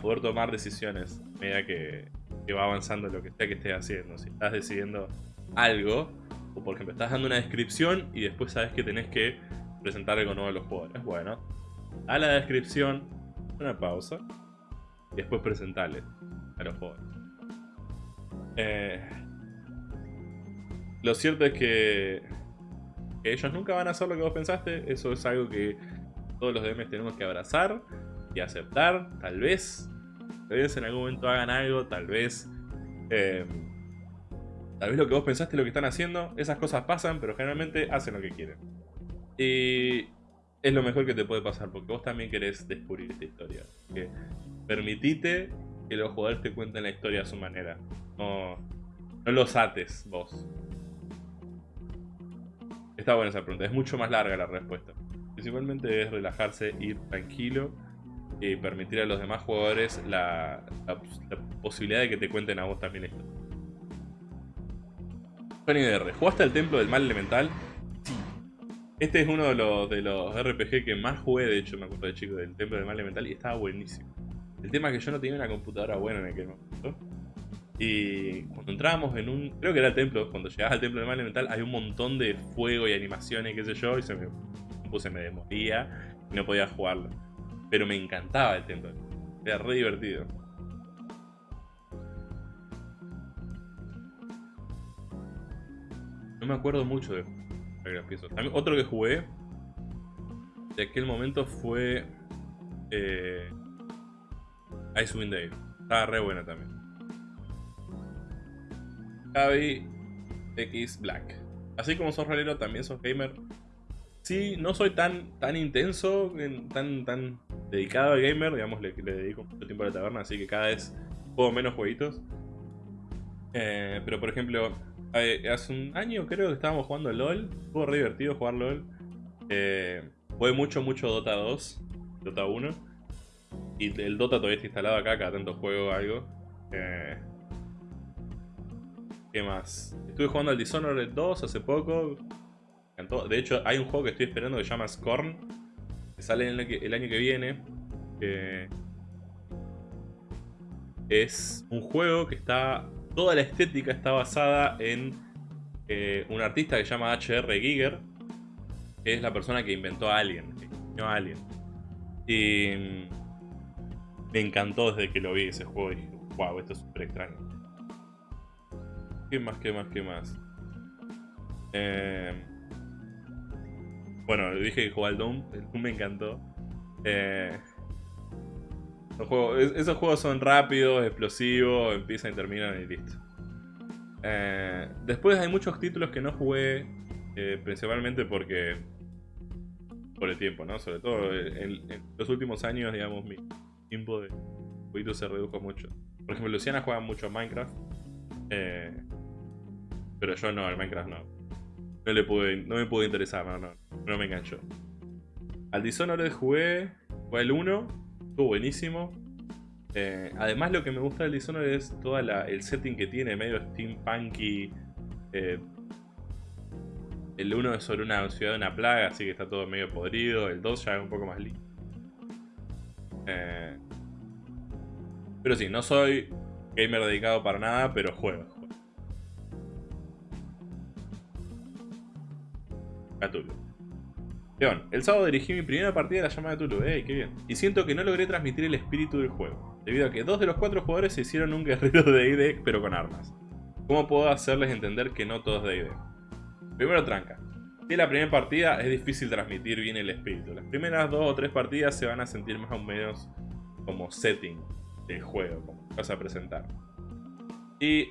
poder tomar decisiones a medida que, que va avanzando lo que sea que estés haciendo. Si estás decidiendo algo, o por ejemplo estás dando una descripción y después sabes que tenés que presentarle con uno de los jugadores. Bueno, a la descripción, una pausa y después presentarle. a los juegos. Eh, lo cierto es que, ellos nunca van a hacer lo que vos pensaste. Eso es algo que todos los DMs tenemos que abrazar y aceptar. Tal vez, tal vez en algún momento hagan algo, tal vez... Eh, tal vez lo que vos pensaste lo que están haciendo. Esas cosas pasan, pero generalmente hacen lo que quieren. Y es lo mejor que te puede pasar, porque vos también querés descubrir esta historia. Que permitite que los jugadores te cuenten la historia a su manera. No, no los ates vos. Está buena esa pregunta, es mucho más larga la respuesta. Principalmente es relajarse, ir tranquilo y permitir a los demás jugadores la, posibilidad de que te cuenten a vos también esto. ¿Jugaste al Templo del Mal Elemental? Sí. Este es uno de los, de los RPG que más jugué, de hecho, me acuerdo de chico, del Templo del Mal Elemental y estaba buenísimo. El tema es que yo no tenía una computadora buena en aquel momento. Y cuando entrábamos en un... Creo que era el templo. Cuando llegabas al templo del mal elemental hay un montón de fuego y animaciones, qué sé yo. Y se me puse, me desmoría y no podía jugarlo. Pero me encantaba el templo. Era re divertido. No me acuerdo mucho de otro que jugué de aquel momento fue eh, Icewind Dale. Estaba re buena también. Javi X Black. Así como sos realero, también sos gamer. Sí, no soy tan, tan intenso, tan, tan dedicado al gamer, digamos, le, dedico mucho tiempo a la taberna, así que cada vez juego menos jueguitos. Eh, pero por ejemplo, hace un año creo que estábamos jugando LOL, fue re divertido jugar LOL. Eh, mucho, mucho Dota 2, Dota 1. Y el Dota todavía está instalado acá, cada tanto juego algo. Eh, ¿Qué más? Estuve jugando al Dishonored 2 hace poco. De hecho, hay un juego que estoy esperando que se llama Scorn. Que sale el, año que viene. es un juego que está... Toda la estética está basada en eh, un artista que se llama H.R. Giger. Que es la persona que inventó a Alien. Que a Alien. Y... Mm, me encantó desde que lo vi ese juego. Y dije, wow, esto es súper extraño. ¿Qué más, qué más, qué más? Eh, bueno, dije que jugaba al Doom. El Doom me encantó. Eh, esos juegos son rápidos, explosivos, empiezan y terminan y listo. Eh, después hay muchos títulos que no jugué, principalmente porque... Por el tiempo, ¿no? Sobre todo en, los últimos años, digamos, mi tiempo de jueguitos se redujo mucho. Por ejemplo, Luciana juega mucho Minecraft. Pero yo no, al Minecraft no. No, le pude, no me pudo interesar, no, no. No me enganchó. Al Dishonored jugué, fue el 1, estuvo buenísimo. Eh, además lo que me gusta del Dishonored es todo el setting que tiene, medio steampunky. Eh, el 1 es sobre una ciudad de una plaga, así que está todo medio podrido. El 2 ya es un poco más lindo. Eh, pero sí, no soy gamer dedicado para nada, pero juego. a Tulu. León, el sábado dirigí mi primera partida de la llamada de Tulu, ¡ey, qué bien! Y siento que no logré transmitir el espíritu del juego, debido a que dos de los cuatro jugadores se hicieron un guerrero de D&D, pero con armas. ¿Cómo puedo hacerles entender que no todo es D&D? Primero tranca. Si es la primera partida, es difícil transmitir bien el espíritu. Las primeras dos o tres partidas se van a sentir más o menos como setting del juego, como vas a presentar. Y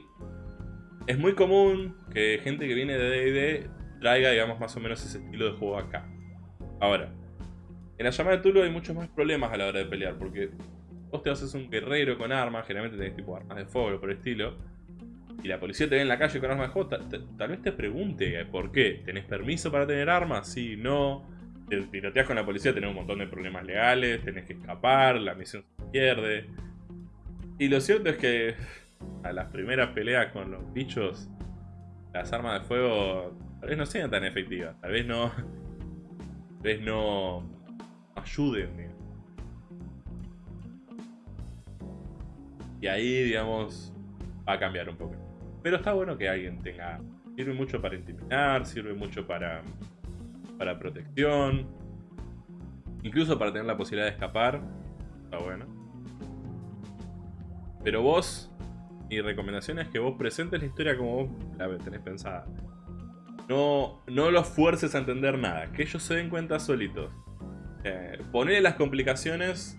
es muy común que gente que viene de D&D traiga, digamos, más o menos ese estilo de juego acá. Ahora, en la llamada de Tulu hay muchos más problemas a la hora de pelear, porque vos te haces un guerrero con armas, generalmente tenés tipo armas de fuego por el estilo, y la policía te ve en la calle con armas de fuego, tal, vez te pregunte por qué. ¿Tenés permiso para tener armas? Sí, no. Te tiroteas con la policía, tenés un montón de problemas legales, tenés que escapar, la misión se pierde. Y lo cierto es que a las primeras peleas con los bichos, las armas de fuego Tal vez no sean tan efectivas. Tal vez no... Vez no... Ayuden. Y ahí, digamos, va a cambiar un poco. Pero está bueno que alguien tenga... Sirve mucho para intimidar, sirve mucho para... Para protección. Incluso para tener la posibilidad de escapar. Está bueno. pero vos, mi recomendación es que vos presentes la historia como vos la tenés pensada. No, no los fuerces a entender nada, que ellos se den cuenta solitos. Eh, ponele las complicaciones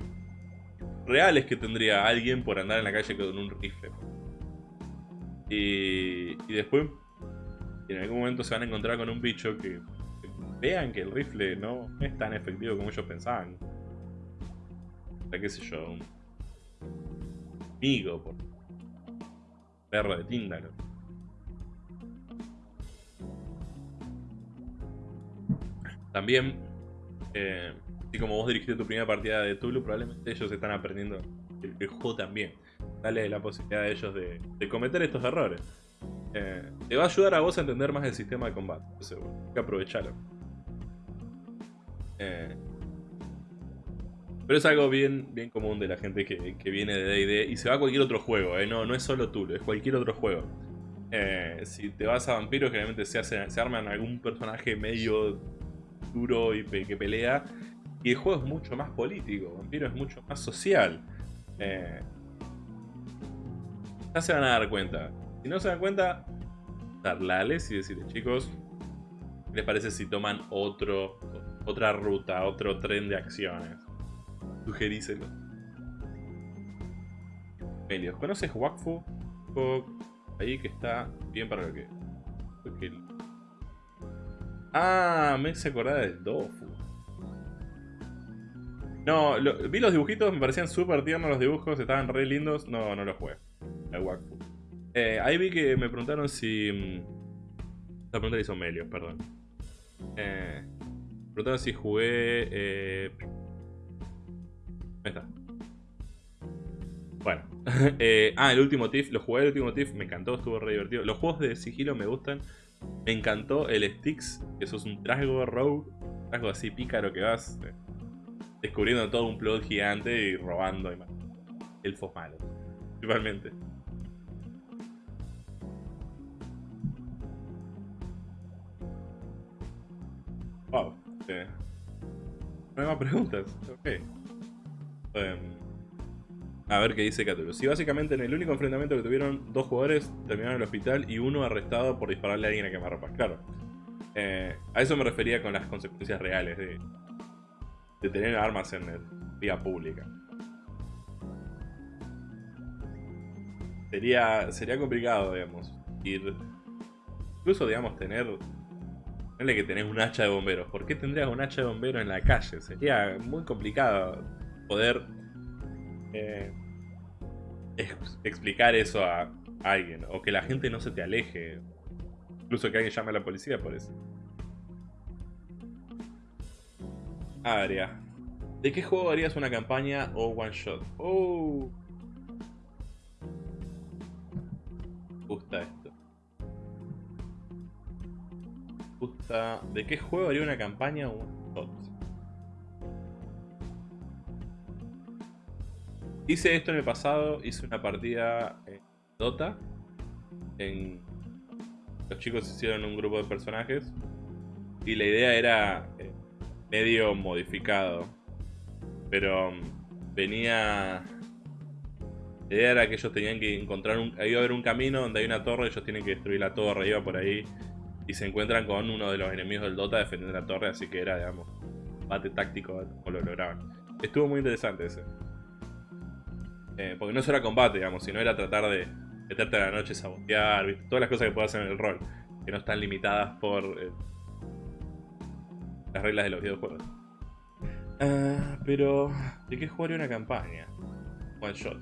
reales que tendría alguien por andar en la calle con un rifle. Y, y después, en algún momento se van a encontrar con un bicho que vean que el rifle no es tan efectivo como ellos pensaban. O sea, qué sé yo, un amigo, por perro de Tíndaro. También, eh, así como vos dirigiste tu primera partida de Tulu, probablemente ellos están aprendiendo el, juego también. Dale la posibilidad a ellos de, cometer estos errores. Eh, te va a ayudar a vos a entender más el sistema de combate. Entonces, hay que aprovecharlo. Eh, pero es algo bien, bien común de la gente que, viene de D&D y se va a cualquier otro juego, ¿eh? no, no es solo Tulu, es cualquier otro juego. Si te vas a vampiros, generalmente se, hace, se arman algún personaje medio duro y que pelea. Y el juego es mucho más político, Vampiro es mucho más social. Eh, ya se van a dar cuenta. Si no se dan cuenta, darles y decirles, chicos, ¿qué les parece si toman otro, otra ruta, otro tren de acciones? Sugeríselo. ¿conoces Wakfu? Ahí que está bien para lo que... Ah, me hice acordar del Dofu. No, vi los dibujitos, me parecían súper tiernos los dibujos, estaban re lindos. No, no los jugué. El Wakfu. Eh, ahí vi que me preguntaron si... Mm, la pregunta la hizo Melios, perdón. Eh, me preguntaron si jugué... Eh, Ahí está. Bueno. [LAUGHS] Eh, ah, el último TIFF. Lo jugué el último TIFF. Me encantó, estuvo re divertido. Los juegos de sigilo me gustan. Me encantó el Sticks. Que eso es un trasgo rogue. Trasgo así pícaro que vas eh, descubriendo todo un plot gigante y robando. Y Elfos malos. Principalmente. Wow. Eh. No hay más preguntas. Ok. Em, a ver qué dice Catulo. Sí, básicamente en el único enfrentamiento que tuvieron, dos jugadores terminaron en el hospital y uno arrestado por dispararle a alguien a quemarropas. Claro. Eh, a eso me refería con las consecuencias reales de, tener armas en el vía pública. Sería, sería complicado, digamos, ir... Incluso, digamos, tener... Tenerle que tenés un hacha de bomberos. ¿Por qué tendrías un hacha de bomberos en la calle? Sería muy complicado poder eh, explicar eso a alguien. O que la gente no se te aleje. Incluso que alguien llame a la policía por eso. Aria. ¿De qué juego harías una campaña o one shot? Oh. gusta esto. gusta. ¿De qué juego haría una campaña o one shot? Hice esto en el pasado, hice una partida en Dota. En... Los chicos hicieron un grupo de personajes. Y la idea era eh, medio modificado. Pero mm, venía... La idea era que ellos tenían que encontrar un... Iba a haber un camino donde hay una torre, ellos tienen que destruir la torre, iba por ahí. Y se encuentran con uno de los enemigos del Dota defendiendo la torre, así que era, digamos, bate táctico como lo lograban. Estuvo muy interesante ese. Eh, porque no solo era combate, digamos, sino era tratar de meterte a la noche, sabotear, todas las cosas que puedes hacer en el rol, que no están limitadas por eh, las reglas de los videojuegos. Ah, pero, ¿de qué jugaría una campaña? One shot.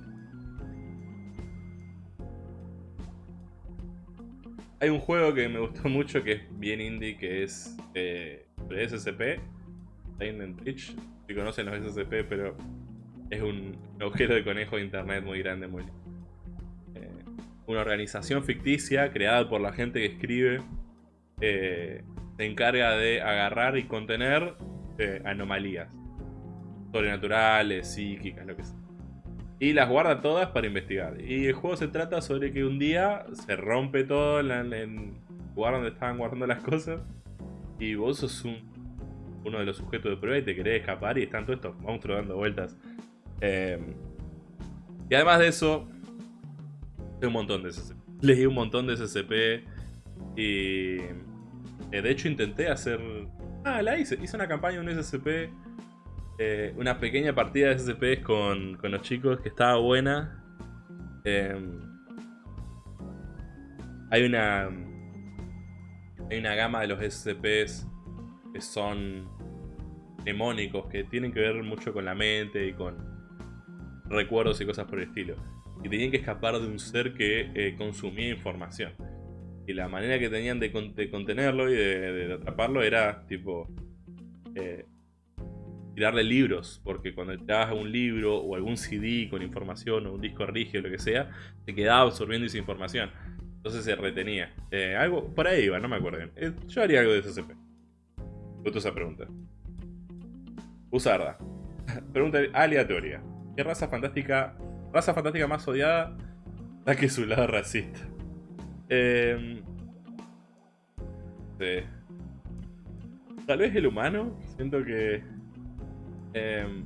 Hay un juego que me gustó mucho que es bien indie, que es eh, SCP, Si conocen los SCP, pero es un agujero de conejo de internet muy grande, muy eh, una organización ficticia creada por la gente que escribe eh, se encarga de agarrar y contener eh, anomalías sobrenaturales, psíquicas, lo que sea. Y las guarda todas para investigar. Y el juego se trata sobre que un día se rompe todo en, el lugar donde estaban guardando las cosas. Y vos sos uno de los sujetos de prueba y te querés escapar y están todos estos monstruos dando vueltas Em, y además de eso, un montón de SCP. Leí un montón de SCP y... Eh, de hecho intenté hacer... Ah, la hice. Hice una campaña, un SCP... Eh, una pequeña partida de SCP con, con los chicos que estaba buena. Em, hay una... Hay una gama de los SCPs que son mnemónicos, que tienen que ver mucho con la mente y con recuerdos y cosas por el estilo. Y tenían que escapar de un ser que eh, consumía información. Y la manera que tenían de, contenerlo y de, atraparlo era tipo... Eh, tirarle libros, porque cuando te dabas un libro o algún CD con información o un disco rígido, lo que sea, te quedaba absorbiendo esa información. Entonces se retenía. Eh, algo por ahí iba, no me acuerdo. yo haría algo de SCP. Justo esa pregunta. Usarda. [LAUGHS] Pregunta aleatoria. ¿Qué raza fantástica, raza fantástica más odiada da que su lado racista? Eh, sí. Tal vez el humano. Siento que... Eh,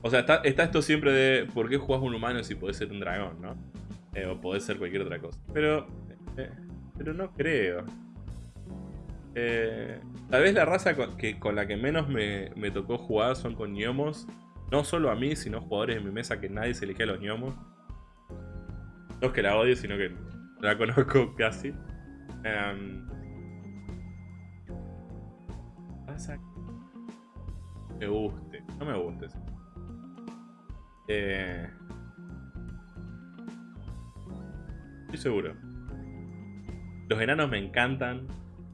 o sea, está, esto siempre de ¿por qué jugás un humano si podés ser un dragón, no? Eh, o podés ser cualquier otra cosa. Pero... Eh, pero no creo. Eh, tal vez la raza con, que, con la que menos me, tocó jugar son con gnomos. No solo a mí, sino jugadores en mi mesa que nadie se elige a los gnomos. No es que la odie, sino que la conozco [LAUGHS] casi. Um, me guste. No me guste. Eh, estoy seguro. Los enanos me encantan.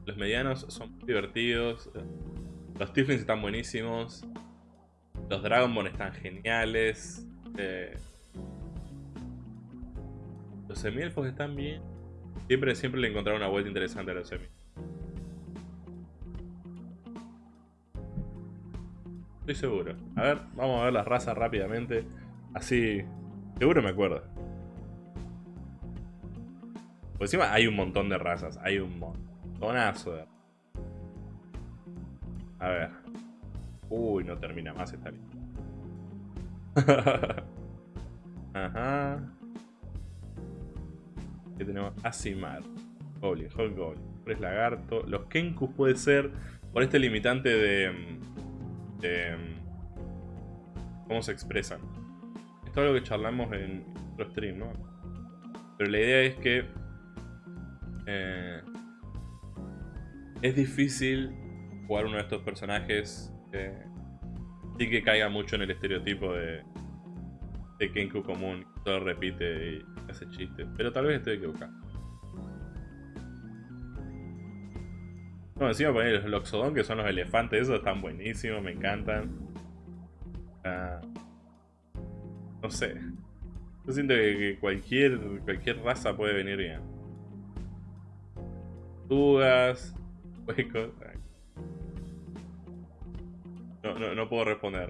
Los medianos son divertidos. Los Tieflings están buenísimos. Los Dragonborn están geniales. Eh, los semielfos están bien. Siempre, siempre le encontrado una vuelta interesante a los semi. Estoy seguro. A ver, vamos a ver las razas rápidamente. Así, seguro me acuerdo. Por encima hay un montón de razas. Hay un montón. Tonazo A ver. Uy, no termina más esta lista. [LAUGHS] Ajá. Aquí tenemos Asimar. Goblin, Hulk Goblin. Pres Lagarto. Los Kenkus puede ser por este limitante de, de... ¿Cómo se expresan? Esto es algo que charlamos en nuestro stream, ¿no? Pero la idea es que... Eh, es difícil jugar uno de estos personajes sí que caiga mucho en el estereotipo de, de Kenku común, que todo repite y hace chistes, pero tal vez estoy equivocado. No, encima poner los Loxodon, que son los elefantes, esos están buenísimos, me encantan. Ah, no sé. Yo siento que, cualquier, cualquier raza puede venir bien. Tugas, no, no, puedo responder.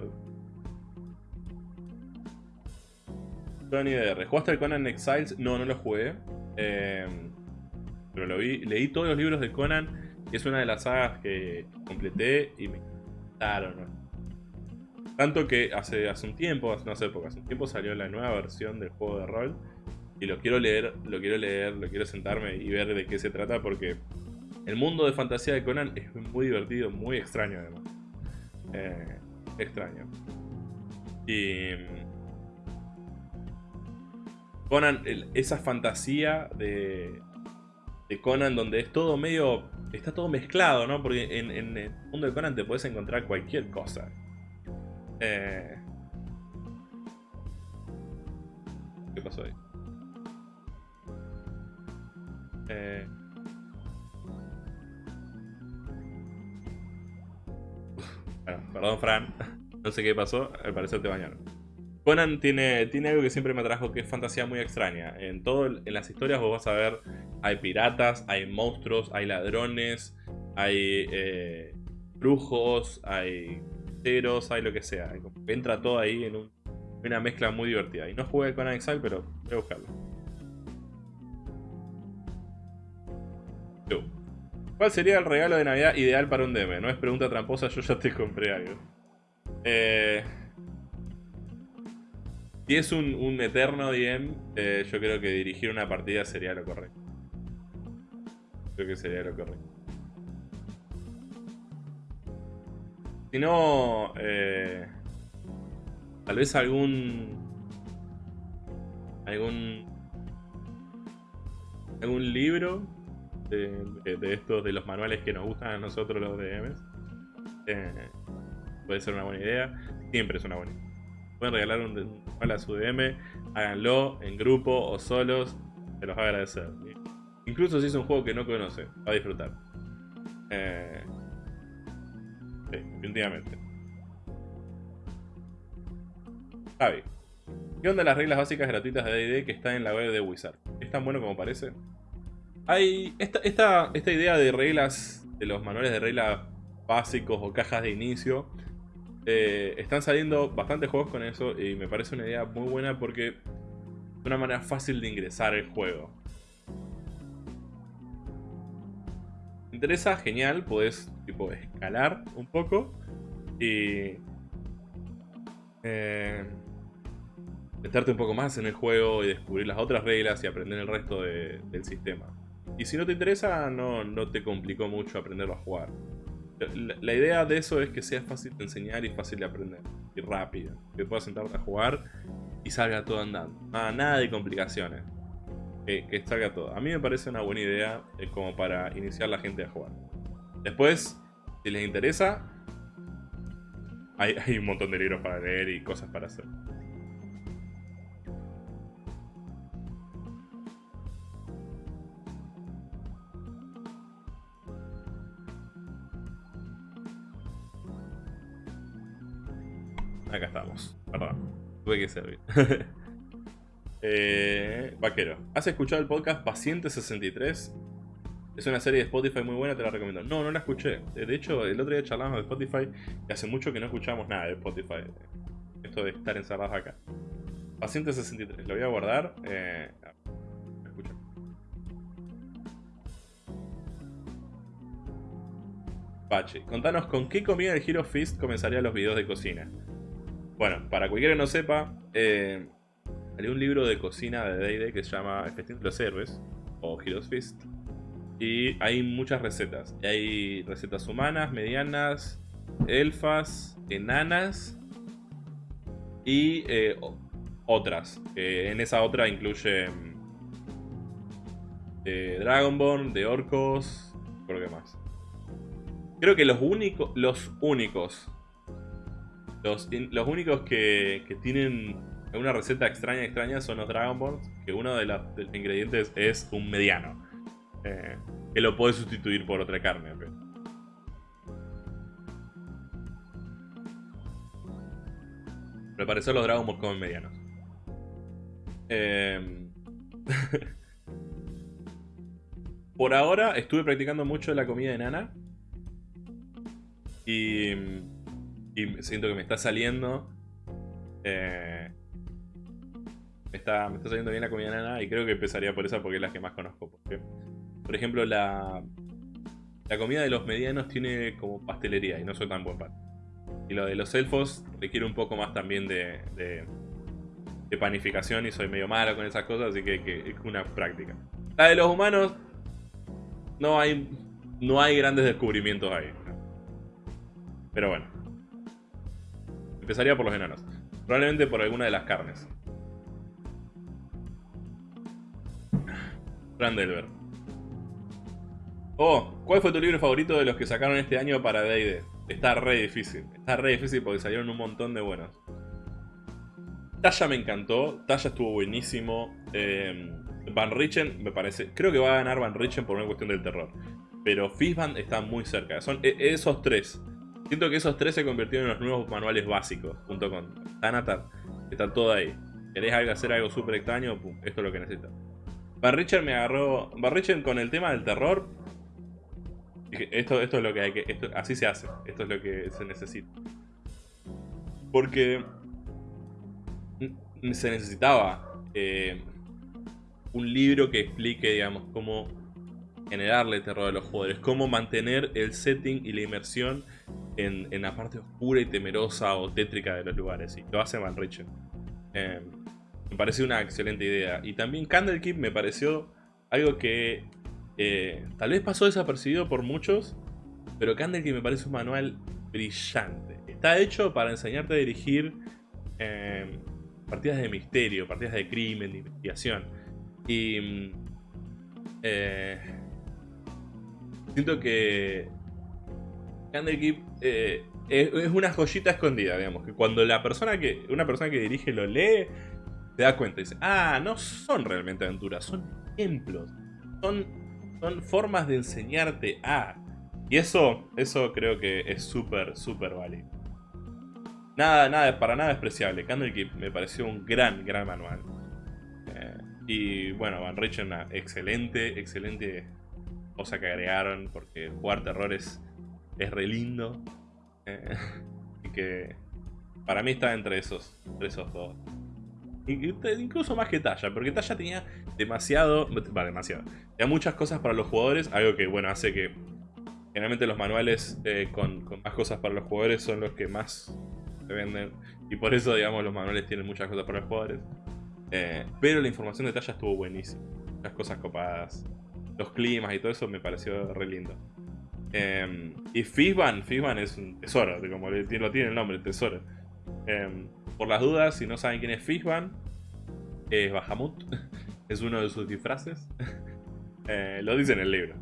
Tony DR. ¿Jugaste el Conan Exiles? No, no lo jugué. Em, pero lo vi. Leí todos los libros de Conan. Y es una de las sagas que completé y me encantaron. Tanto que hace, hace un tiempo, no hace hace un tiempo salió la nueva versión del juego de rol. Y lo quiero leer, lo quiero leer, lo quiero sentarme y ver de qué se trata porque el mundo de fantasía de Conan es muy divertido, muy extraño además. Eh, extraño. Y... Conan, esa fantasía de, de Conan donde es todo medio... Está todo mezclado, ¿no? Porque en, el mundo de Conan te puedes encontrar cualquier cosa. Eh, ¿Qué pasó ahí? Eh, perdón, Fran. No sé qué pasó, al parecer te bañaron. Conan tiene, tiene algo que siempre me atrajo, que es fantasía muy extraña. En, todo, en las historias vos vas a ver, hay piratas, hay monstruos, hay ladrones, hay eh, brujos, hay ceros, hay lo que sea. Entra todo ahí en una mezcla muy divertida. Y no jugué Conan Exile, pero voy a buscarlo. ¿Cuál sería el regalo de Navidad ideal para un DM? No es pregunta tramposa, yo ya te compré algo. Eh... Si es un, un eterno DM, eh, yo creo que dirigir una partida sería lo correcto. Creo que sería lo correcto. Si no, eh, tal vez algún algún algún libro de, estos de los manuales que nos gustan a nosotros los DMs. Eh, puede ser una buena idea. Siempre es una buena idea. Pueden regalar un, manual a su DM, háganlo en grupo o solos, se los va a agradecer. Incluso si es un juego que no conoce, va a disfrutar. Eh, sí, definitivamente. Javi. ¿Qué onda las reglas básicas gratuitas de D&D que están en la web de Wizard? ¿Es tan bueno como parece? Hay esta, esta, esta idea de reglas, de los manuales de reglas básicos o cajas de inicio. Eh, están saliendo bastantes juegos con eso y me parece una idea muy buena porque es una manera fácil de ingresar el juego. ¿Te interesa? Genial, podés tipo escalar un poco y... Eh, meterte un poco más en el juego y descubrir las otras reglas y aprender el resto del sistema. Y si no te interesa, no, no te complicó mucho aprenderlo a jugar. La, idea de eso es que sea fácil de enseñar y fácil de aprender. Y rápido. Que puedas sentarte a jugar y salga todo andando. nada de complicaciones. que salga todo. A mí me parece una buena idea eh, como para iniciar la gente a jugar. Después, si les interesa, hay, hay un montón de libros para leer y cosas para hacer. Acá estamos. Perdón. Tuve que servir. [LAUGHS] eh, vaquero. ¿Has escuchado el podcast Paciente 63? Es una serie de Spotify muy buena, te la recomiendo. No, no la escuché. De hecho, el otro día charlamos de Spotify y hace mucho que no escuchamos nada de Spotify. Esto de estar encerrados acá. Paciente 63, lo voy a guardar. Eh, escucha. Pache, contanos con qué comida el Hero Fist comenzaría los videos de cocina. Bueno, para cualquiera que no sepa, eh, hay un libro de cocina de D&D que se llama El Festín de los Héroes, o Heroes Feast. Y hay muchas recetas. hay recetas humanas, medianas, elfas, enanas y eh, otras. en esa otra incluye eh, Dragonborn, de orcos, creo que más. Creo que los únicos, los únicos los, únicos que, tienen una receta extraña extraña son los Dragonborn, que uno de, los ingredientes es un mediano. Eh, que lo puede sustituir por otra carne. Pero al parecer los Dragonborn comen medianos. Eh, [LAUGHS] por ahora estuve practicando mucho la comida de Nana. Y y siento que me está saliendo. Eh, me, está, me está saliendo bien la comida nana y creo que empezaría por esa porque es la que más conozco. Por ejemplo, la, la comida de los medianos tiene como pastelería y no soy tan buen pan. Y lo de los elfos requiere un poco más también de, de, panificación y soy medio malo con esas cosas, así que, que, es una práctica. La de los humanos, no hay, no hay grandes descubrimientos ahí. Pero bueno. Empezaría por los enanos. Probablemente por alguna de las carnes. Brandelver. Oh, ¿cuál fue tu libro favorito de los que sacaron este año para D&D? Está re difícil. Está re difícil porque salieron un montón de buenos. Talla me encantó. Talla estuvo buenísimo. Eh, Van Richen me parece... Creo que va a ganar Van Richen por una cuestión del terror. Pero Fishband está muy cerca. Son e, esos tres. Siento que esos tres se convirtieron en los nuevos manuales básicos, junto con Thanatar. Está todo ahí. ¿Querés hacer algo súper extraño? esto es lo que necesitas. Van me agarró... Van con el tema del terror... Esto, esto es lo que hay que... Esto, así se hace. Esto es lo que se necesita. Porque... Se necesitaba... Eh, un libro que explique, digamos, cómo generarle terror a los jugadores. Cómo mantener el setting y la inmersión en, la parte oscura y temerosa o tétrica de los lugares. Y lo hace Van Richen. Eh, me pareció una excelente idea. Y también Candlekeep me pareció algo que eh, tal vez pasó desapercibido por muchos, pero Candlekeep me parece un manual brillante. Está hecho para enseñarte a dirigir eh, partidas de misterio, partidas de crimen, de investigación. Y eh, siento que Candlekeep es, es, una joyita escondida, digamos, que cuando la persona que una persona que dirige lo lee, te da cuenta y dice, ah, no son realmente aventuras, son ejemplos, son, son formas de enseñarte a... Y eso, eso creo que es súper, súper válido. Nada, nada, para nada despreciable. Candlekeep me pareció un gran, gran manual. Eh, y bueno, Van una excelente, excelente cosa que agregaron, porque jugar terror es, es re lindo. Eh, [LAUGHS] que para mí está entre esos, esos dos. Incluso más que Talla, porque Talla tenía demasiado... Va, demasiado. Tenía muchas cosas para los jugadores, algo que, bueno, hace que... Generalmente los manuales eh, con, más cosas para los jugadores son los que más se venden. Y por eso, digamos, los manuales tienen muchas cosas para los jugadores. Eh, pero la información de Talla estuvo buenísima. Muchas cosas copadas. Los climas y todo eso me pareció re lindo. Em, y Fizban, Fizban es un tesoro, como lo tiene el nombre, tesoro. Em, por las dudas, si no saben quién es Fishban, es Bahamut. [LAUGHS] es uno de sus disfraces. [LAUGHS] Eh, lo dice en el libro.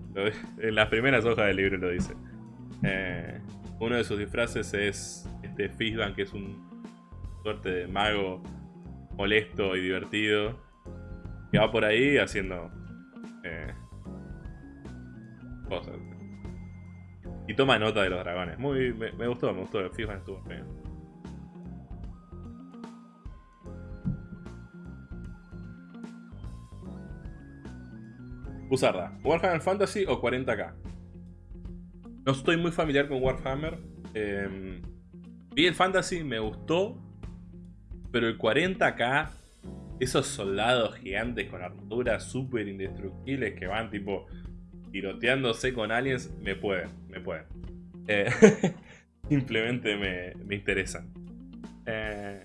en las primeras hojas del libro lo dice. Eh, uno de sus disfraces es este Fishban, que es un suerte de mago molesto y divertido. Que va por ahí haciendo eh, cosas. Y toma nota de los dragones. Muy, me, gustó, me gustó. Fishban estuvo bien. Usarla. ¿Warhammer Fantasy o 40k? No estoy muy familiar con Warhammer. Eh, vi el Fantasy, me gustó. Pero el 40k, esos soldados gigantes con armaduras súper indestructibles que van tipo tiroteándose con aliens, me pueden, me pueden. Eh, [LAUGHS] simplemente me, me interesan. Eh,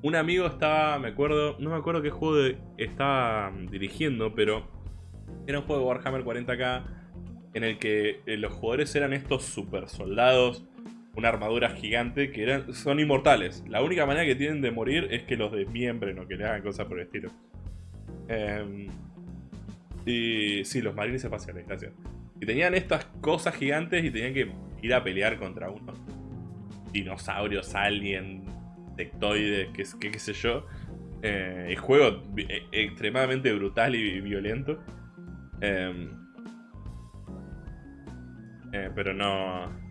un amigo estaba, me acuerdo, no me acuerdo qué juego estaba dirigiendo, pero era un juego de Warhammer 40k en el que eh, los jugadores eran estos super soldados, una armadura gigante que eran, son inmortales. La única manera que tienen de morir es que los desmiembren o que le hagan cosas por el estilo. Em, y sí, los marines espaciales, gracias. Y tenían estas cosas gigantes y tenían que ir a pelear contra unos dinosaurios, alien, sectoides, qué, qué, sé yo. Eh, el juego eh, extremadamente brutal y violento. Em, eh, pero no...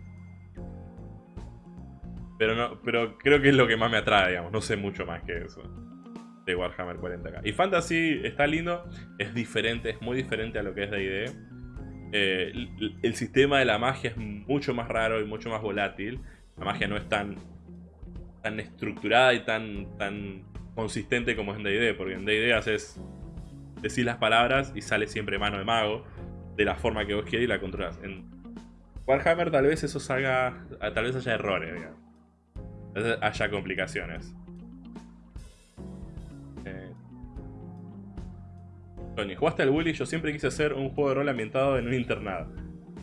Pero no, pero creo que es lo que más me atrae, digamos. No sé mucho más que eso. De Warhammer 40k. Y Fantasy está lindo. Es diferente, es muy diferente a lo que es D&D. Eh, el, sistema de la magia es mucho más raro y mucho más volátil. La magia no es tan, tan estructurada y tan, tan consistente como es en D&D. Porque en D&D haces decís las palabras y sale siempre mano de mago de la forma que vos quieras y la controlas. En Warhammer tal vez eso salga, tal vez haya errores, digamos. Haya complicaciones. Tony, ¿jugaste al Bully? Yo siempre quise hacer un juego de rol ambientado en un internado.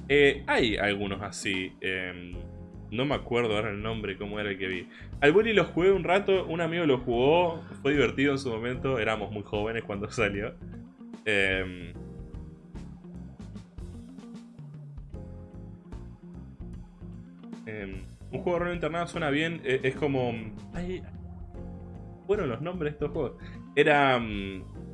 Eh, hay algunos así. Em, no me acuerdo ahora el nombre, cómo era el que vi. Al Bully lo jugué un rato, un amigo lo jugó, fue divertido en su momento, éramos muy jóvenes cuando [LAUGHS] salió. Em, em, un juego de rol internado suena bien, e, es, como... bueno, los nombres de estos juegos. Era... Mm,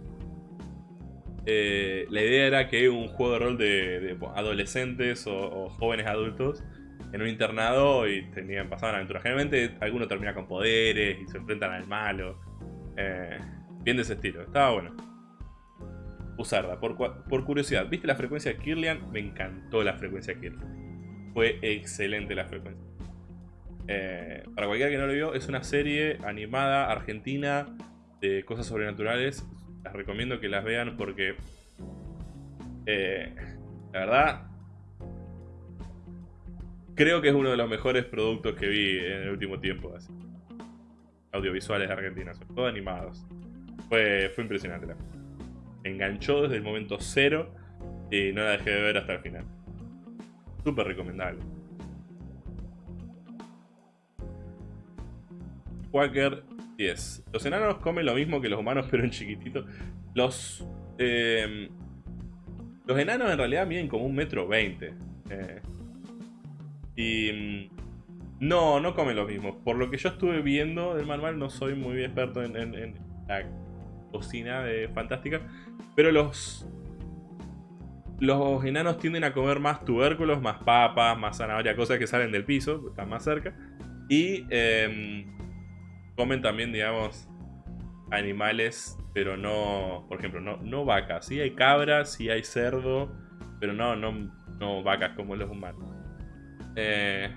eh, la idea era que un juego de rol de, adolescentes o jóvenes adultos en un internado y tenían, pasaban aventuras. Generalmente alguno termina con poderes y se enfrentan al malo. Eh, bien de ese estilo. Estaba bueno. Usarla. Por, por, curiosidad, ¿viste la frecuencia Kirlian? Me encantó la frecuencia Kirlian. Fue excelente la frecuencia. Eh, para cualquiera que no lo vio, es una serie animada argentina de cosas sobrenaturales. Las recomiendo que las vean porque... Eh, la verdad, creo que es uno de los mejores productos que vi en el último tiempo. audiovisuales de Argentina, sobre todo animados. Fue, fue impresionante la enganchó desde el momento cero y no la dejé de ver hasta el final. Súper recomendable. Quaker 10. Los enanos comen lo mismo que los humanos, [LAUGHS] pero en chiquitito. Los. Eh, los enanos en realidad miden como un metro veinte. Eh, y. Mm, no, no comen lo mismo. Por lo que yo estuve viendo del manual, no soy muy experto en, en la cocina de Fantástica. Pero los los enanos tienden a comer más tubérculos, más papas, más zanahoria, cosas que salen del piso, están más cerca. Y em, comen también, digamos, animales, pero no, por ejemplo, no, no vacas. Sí hay cabras, sí hay cerdo, pero no, no, no vacas como los humanos. Eh,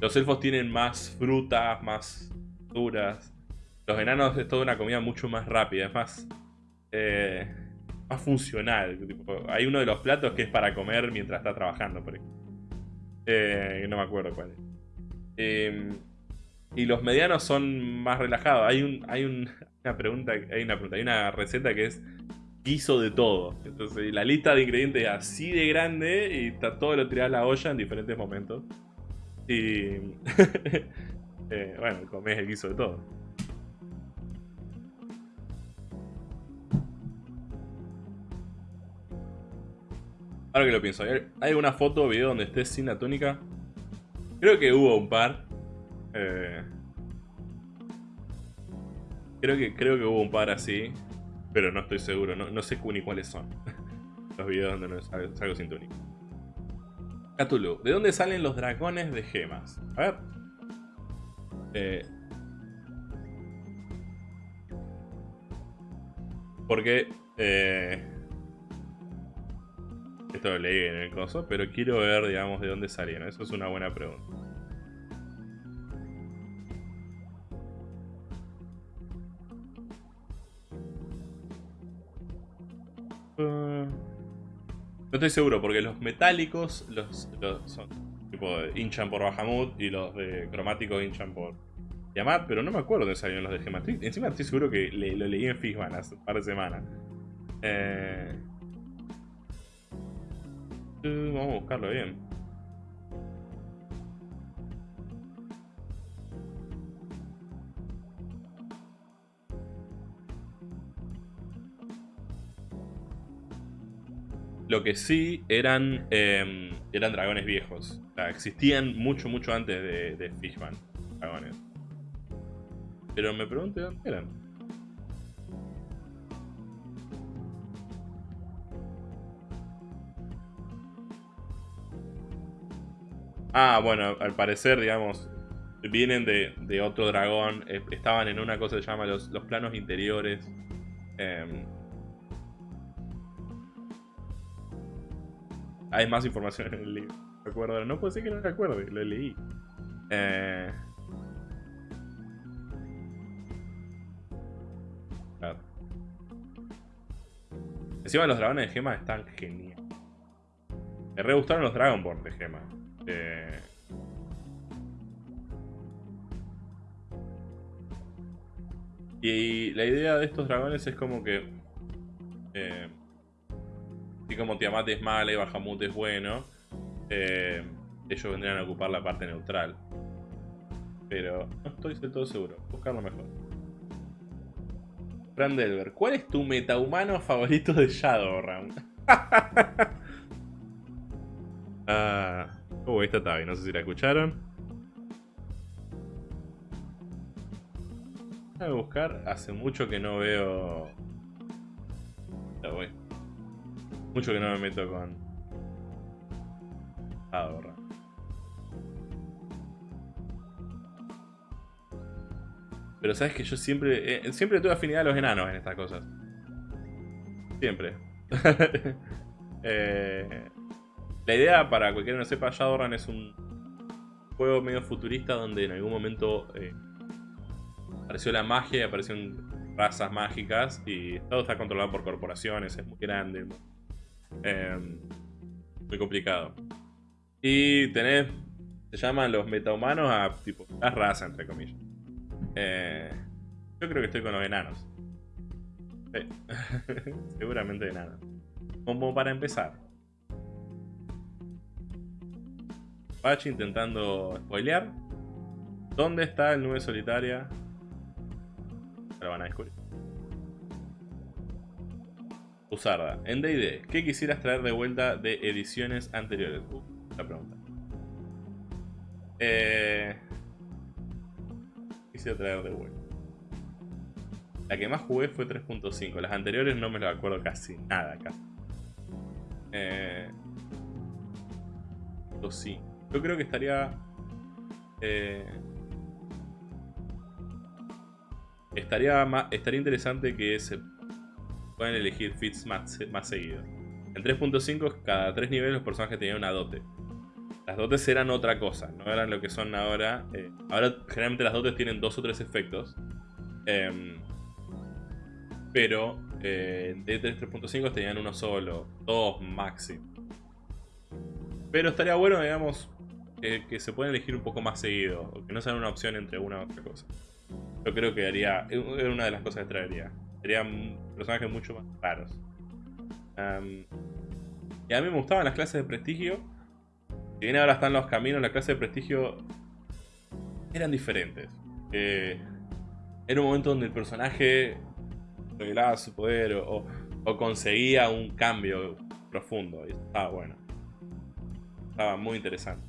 los elfos tienen más frutas, más duras. Los enanos es toda una comida mucho más rápida, es más... Eh, más funcional. hay uno de los platos que es para comer mientras está trabajando, por ejemplo. Eh, no me acuerdo cuál es. Y los medianos son más relajados. Hay un, hay [LAUGHS] una pregunta, hay una pregunta, hay una receta que es guiso de todo. Entonces la lista de ingredientes es así de grande y está todo lo tirado a la olla en diferentes momentos. Y [LAUGHS] eh, bueno, comes el guiso de todo. Ahora que lo pienso, ¿hay alguna foto o video donde estés sin la túnica? Creo que hubo un par. Eh, creo, que, creo que hubo un par así. Pero no estoy seguro, no, sé ni cuáles son. [LAUGHS] los videos donde no salgo, sin túnica. Cthulhu, ¿de dónde salen los dragones de gemas? A ver. Eh, porque eh, esto lo leí en el coso, pero quiero ver, digamos, de dónde salieron. Eso es una buena pregunta. No estoy seguro, porque los metálicos los, son tipo hinchan por Bahamut y los de cromáticos hinchan por Yamat, pero no me acuerdo de salieron los de Gemat. Encima estoy seguro que lo leí en Fishman hace un par de semanas. Eh, vamos a buscarlo bien. Lo que sí eran, em, eran dragones viejos. O sea, existían mucho, mucho antes de, de Fishman. Dragones. Pero me pregunto dónde eran. Ah, bueno, al parecer, digamos, vienen de, otro dragón. Estaban en una cosa que se llama los, planos interiores. Em, hay más información en el libro. ¿Recuerdo? No puede ser que no recuerde, lo leí. Eh... Claro. Encima los dragones de gemas están geniales. Me re gustaron los Dragonborn de gemas. Eh, y la idea de estos dragones es como que... Eh, así como Tiamat es mala y Bahamut es bueno, eh, ellos vendrían a ocupar la parte neutral. Pero no estoy del todo seguro. Buscarlo mejor. Delver, ¿cuál es tu metahumano favorito de Shadowrun? [LAUGHS] ah... Esta está bien, no sé si la escucharon. A buscar, hace mucho que no veo... Ya voy. Mucho que no me meto con... Ahorra. Pero sabes que yo siempre... Eh, siempre tuve afinidad a los enanos en estas cosas. Siempre. [LAUGHS] eh, la idea, para cualquiera que no sepa, Shadowrun es un juego medio futurista donde en algún momento eh, apareció la magia y aparecieron razas mágicas y todo está controlado por corporaciones, es muy grande, em, muy complicado. Y tenés, se llaman los metahumanos a tipo, las razas, entre comillas. Eh, yo creo que estoy con los enanos. Sí. [LAUGHS] Seguramente enanos. Como para empezar. Pachi intentando spoilear. ¿Dónde está el nube solitaria? Lo van a descubrir. Usarda. En D&D, ¿qué quisieras traer de vuelta de ediciones anteriores? Uh, la pregunta. Eh... Quisiera traer de vuelta. La que más jugué fue 3.5. Las anteriores no me lo acuerdo casi nada acá. Eh... sí. Yo creo que estaría... Eh, estaría, más, estaría interesante que se puedan elegir fits más, más seguidos. En 3.5 cada 3 niveles los personajes tenían una dote. Las dotes eran otra cosa, no eran lo que son ahora. Eh, ahora generalmente las dotes tienen dos o tres efectos. Em, pero eh, en D3 3.5 tenían uno solo, dos máximo. Pero estaría bueno, digamos, que se pueden elegir un poco más seguido, o que no sean una opción entre una u otra cosa. Yo creo que haría, es una de las cosas que traería. Serían personajes mucho más raros. y a mí me gustaban las clases de prestigio. Si bien ahora están los caminos, las clases de prestigio eran diferentes. Eh, era un momento donde el personaje revelaba su poder o, o conseguía un cambio profundo. Y estaba bueno. Estaba muy interesante.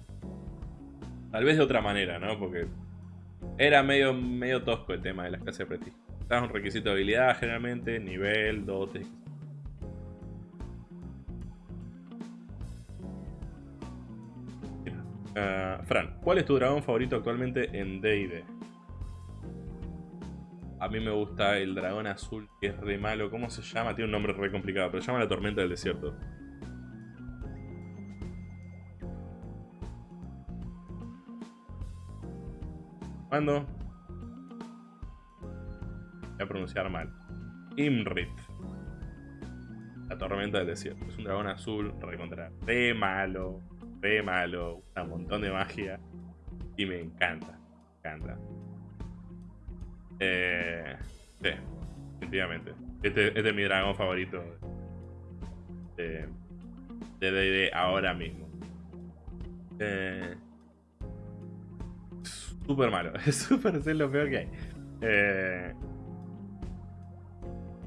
Tal vez de otra manera, ¿no? Porque era medio, medio tosco el tema de las clases de prestigio. Estaba un requisito de habilidad generalmente, nivel, dotes. Uh, Fran, ¿cuál es tu dragón favorito actualmente en D&D? A mí me gusta el dragón azul, que es re malo. ¿Cómo se llama? Tiene un nombre re complicado, pero se llama la tormenta del desierto. ¿Cuándo? Voy a pronunciar mal. Imrit. La tormenta del desierto. Es un dragón azul recontra. Re malo. Re malo. Un montón de magia. Y me encanta. Me encanta. Eh, sí, definitivamente. Este, este, es mi dragón favorito de D&D ahora mismo. Eh, súper malo. [LAUGHS] Es súper es lo peor que hay. Eh,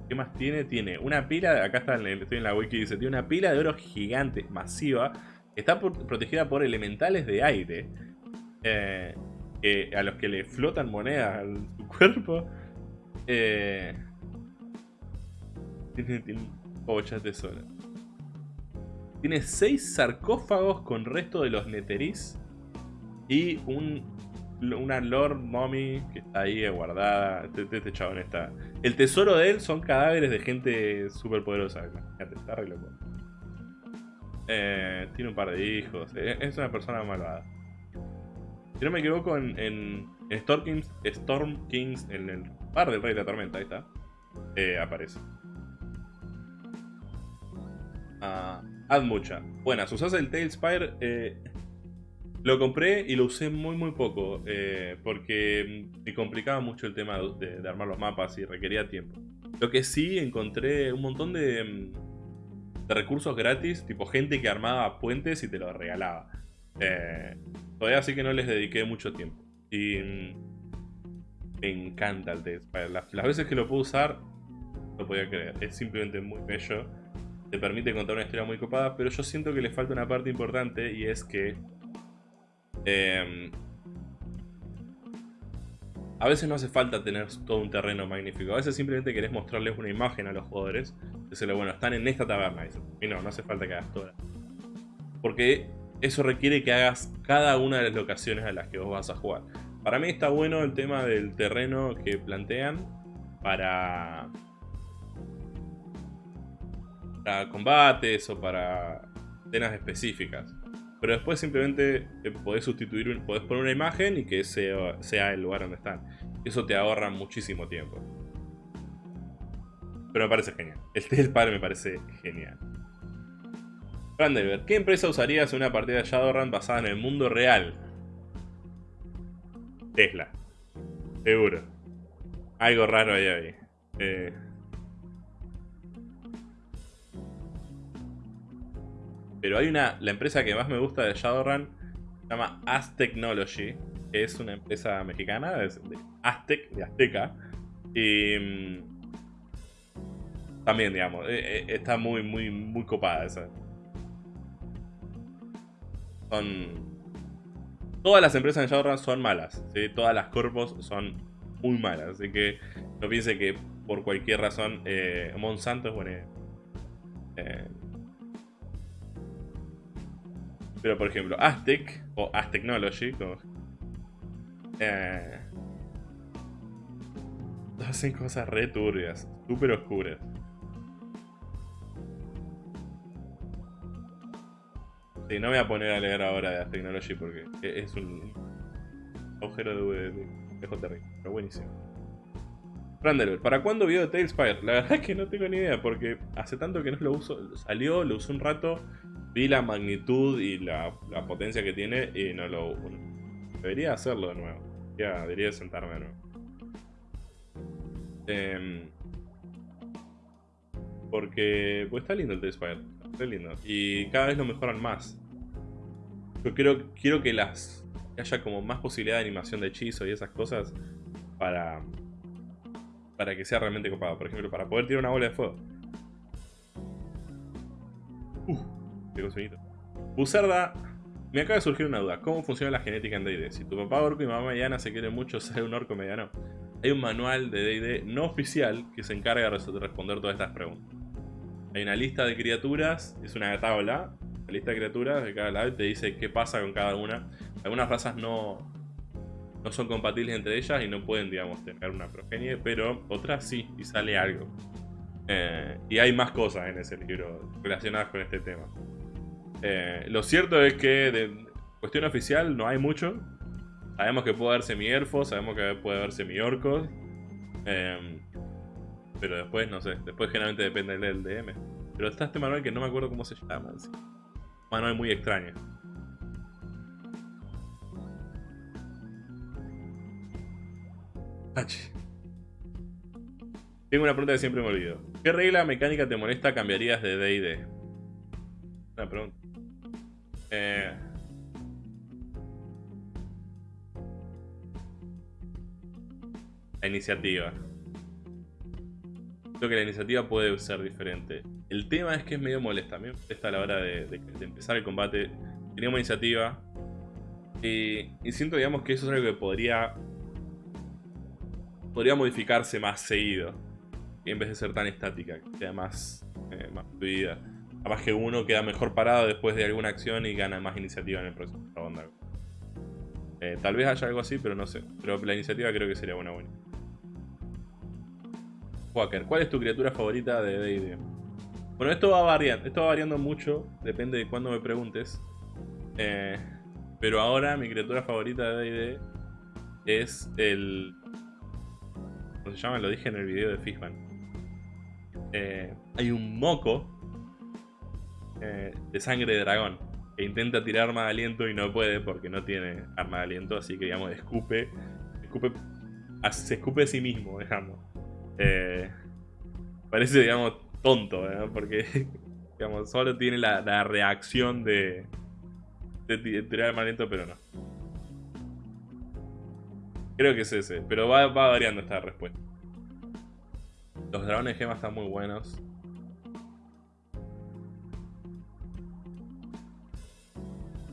¿Qué más tiene? Tiene una pila, acá está, estoy en la wiki, dice, tiene una pila de oro gigante, masiva, está protegida por elementales de aire, eh, a los que le flotan monedas a su [LAUGHS] cuerpo. Eh, tiene, tiene de tesoro. Tiene seis sarcófagos con resto de los neteris y un una Lord Mommy que está ahí guardada. Este, este, este, chabón está. El tesoro de él son cadáveres de gente súper poderosa. está re. Eh, tiene un par de hijos. Eh, es una persona malvada. Si no me equivoco, en, en, Storm, Kings, Storm Kings, en el par del Rey de la Tormenta, ahí está. Eh, aparece. Ah, haz mucha. Buenas, usas el Tailspire. Eh, lo compré y lo usé muy muy poco, eh, porque me complicaba mucho el tema de, armar los mapas y requería tiempo. Lo que sí encontré un montón de, mm, recursos gratis, tipo gente que armaba puentes y te los regalaba. Eh, todavía sí que no les dediqué mucho tiempo. Y mm, me encanta el test. Las, las veces que lo puedo usar, no podía creer. Es simplemente muy bello. Te permite contar una historia muy copada, pero yo siento que le falta una parte importante y es que Em, a veces no hace falta tener todo un terreno magnífico. A veces simplemente querés mostrarles una imagen a los jugadores. Decirle, bueno, están en esta taberna. Y no, no hace falta que hagas toda. Porque eso requiere que hagas cada una de las locaciones a las que vos vas a jugar. Para mí está bueno el tema del terreno que plantean para, para combates o para escenas específicas. Pero después simplemente eh, podés sustituir, podés poner una imagen y que sea el lugar donde están. Eso te ahorra muchísimo tiempo. Pero me parece genial. El del me parece genial. Brandenberg, ¿qué empresa usarías en una partida de Shadowrun basada en el mundo real? Tesla. Seguro. Algo raro ahí ahí. Eh. Pero hay una... La empresa que más me gusta de Shadowrun se llama Az Technology. Que es una empresa mexicana, de Aztec, de Azteca. Y... Mm, también, digamos, eh, eh, está muy, muy, muy copada esa. Son Todas las empresas en Shadowrun son malas. Todas las corpos son muy malas, así que no piense que por cualquier razón eh, Monsanto es buena eh, pero por ejemplo, Aztec o Aztechnology como, eh, [LAUGHS] hacen cosas re turbias, súper oscuras. Sí, no me voy a poner a leer ahora de Technology porque es un agujero de, de, terrible, pero buenísimo. Randelver, ¿para cuándo video de Tailspire? La verdad es que no tengo ni idea porque hace tanto que no lo uso. Salió, lo usé un rato, vi la magnitud y la, potencia que tiene y no lo... Debería hacerlo de nuevo. Ya, debería sentarme de nuevo. Em, porque pues está lindo el Tailspire. Está lindo. Y cada vez lo mejoran más. Yo quiero, quiero que las haya como más posibilidad de animación de hechizo y esas cosas para, para que sea realmente copado. Por ejemplo, para poder tirar una bola de fuego. Uh, qué sonido. Buzarda, me acaba de surgir una duda. ¿Cómo funciona la genética en D&D? Si tu papá orco y mamá mediana se quieren mucho ser un orco mediano, hay un manual de D&D no oficial que se encarga de responder todas estas preguntas. Hay una lista de criaturas, es una tabla, la lista de criaturas de cada lado te dice qué pasa con cada una. Algunas razas no, no son compatibles entre ellas y no pueden, digamos, tener una progenie, pero otras sí, y sale algo. Eh, y hay más cosas en ese libro relacionadas con este tema. Eh, lo cierto es que de cuestión oficial no hay mucho. Sabemos que puede haber semi-elfos, sabemos que puede haber semi-orcos. Eh, pero después, no sé, después generalmente depende del DM. Pero está este manual que no me acuerdo cómo se llama. Un manual muy extraño. Tengo una pregunta que siempre me olvido. ¿Qué regla mecánica te molesta cambiarías de D&D? Una pregunta. Eh... La iniciativa que la iniciativa puede ser diferente. El tema es que es medio molesta. A mí me molesta a la hora de, empezar el combate. Teníamos iniciativa. Y, siento, digamos, que eso es algo que podría... Podría modificarse más seguido. En vez de ser tan estática. Que sea más, eh, más fluida. Capaz que uno queda mejor parado después de alguna acción y gana más iniciativa en el próximo ronda. Eh, tal vez haya algo así, pero no sé. Pero la iniciativa creo que sería una buena. Walker, ¿cuál es tu criatura favorita de D&D? Bueno, esto va variando, esto va variando mucho, depende de cuándo me preguntes. Eh, pero ahora mi criatura favorita de D&D es el... ¿Cómo se llama? Lo dije en el video de Fishman. Eh, hay un moco eh, de sangre de dragón que intenta tirar arma de aliento y no puede porque no tiene arma de aliento, así que digamos, escupe, escupe se escupe a sí mismo, digamos. Eh, parece, digamos, tonto, porque [LAUGHS] digamos, solo tiene la, reacción de, de, tirar el aliento, pero no. Creo que es ese, pero va, variando esta respuesta. Los dragones gemas están muy buenos.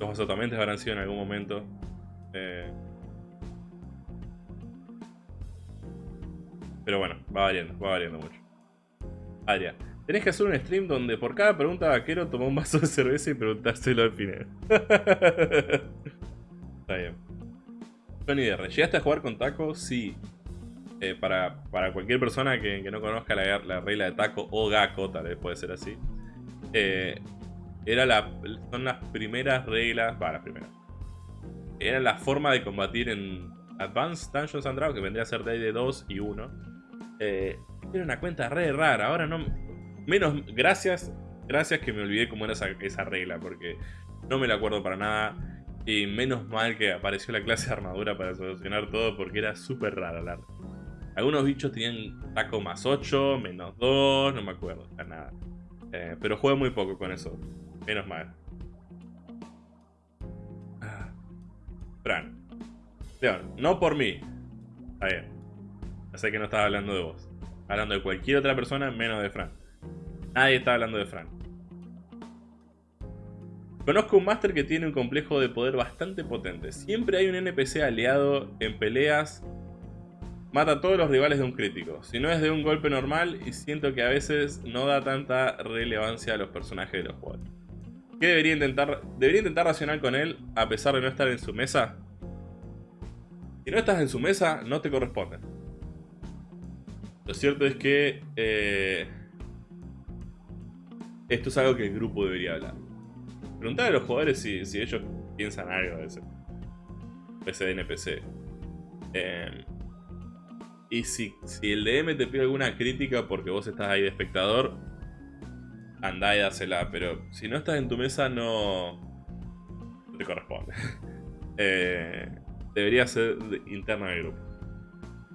Los azotamentes habrán sido en algún momento. Eh, Pero bueno, va variando, va variando mucho. Adria, tenés que hacer un stream donde por cada pregunta vaquero toma un vaso de cerveza y preguntárselo al final. [LAUGHS] Está bien. Tony DR, ¿llegaste a jugar con Taco? Sí. Eh, para, cualquier persona que, no conozca la, regla de Taco o Gako, tal vez puede ser así. Eh, era la, son las primeras reglas, va, las primeras. Era la forma de combatir en Advanced Dungeons and que vendría a ser de 2 y 1 eh, era una cuenta re rara. Ahora no... Menos... Gracias. Gracias que me olvidé cómo era esa, regla. Porque no me la acuerdo para nada. Y menos mal que apareció la clase de armadura para solucionar todo porque era súper raro la Algunos bichos tenían taco más 8, menos 2, no me acuerdo, nada. Eh, pero jugué muy poco con eso. Menos mal. Ah. Fran. León, no por mí. Está bien. Ya sé que no estaba hablando de vos. Hablando de cualquier otra persona menos de Fran. Nadie está hablando de Fran. Conozco un máster que tiene un complejo de poder bastante potente. Siempre hay un NPC aliado en peleas. Mata a todos los rivales de un crítico. Si no es de un golpe normal y siento que a veces no da tanta relevancia a los personajes de los jugadores. ¿Qué debería intentar? ¿Debería intentar racionar con él a pesar de no estar en su mesa? Si no estás en su mesa, no te corresponde. Lo cierto es que... Eh, esto es algo que el grupo debería hablar. Preguntar a los jugadores si, ellos piensan algo de ese de NPC. Em, y si, si, el DM te pide alguna crítica porque vos estás ahí de espectador, andá y dásela. Pero si no estás en tu mesa, no, no te corresponde. [LAUGHS] eh, debería ser interna del grupo.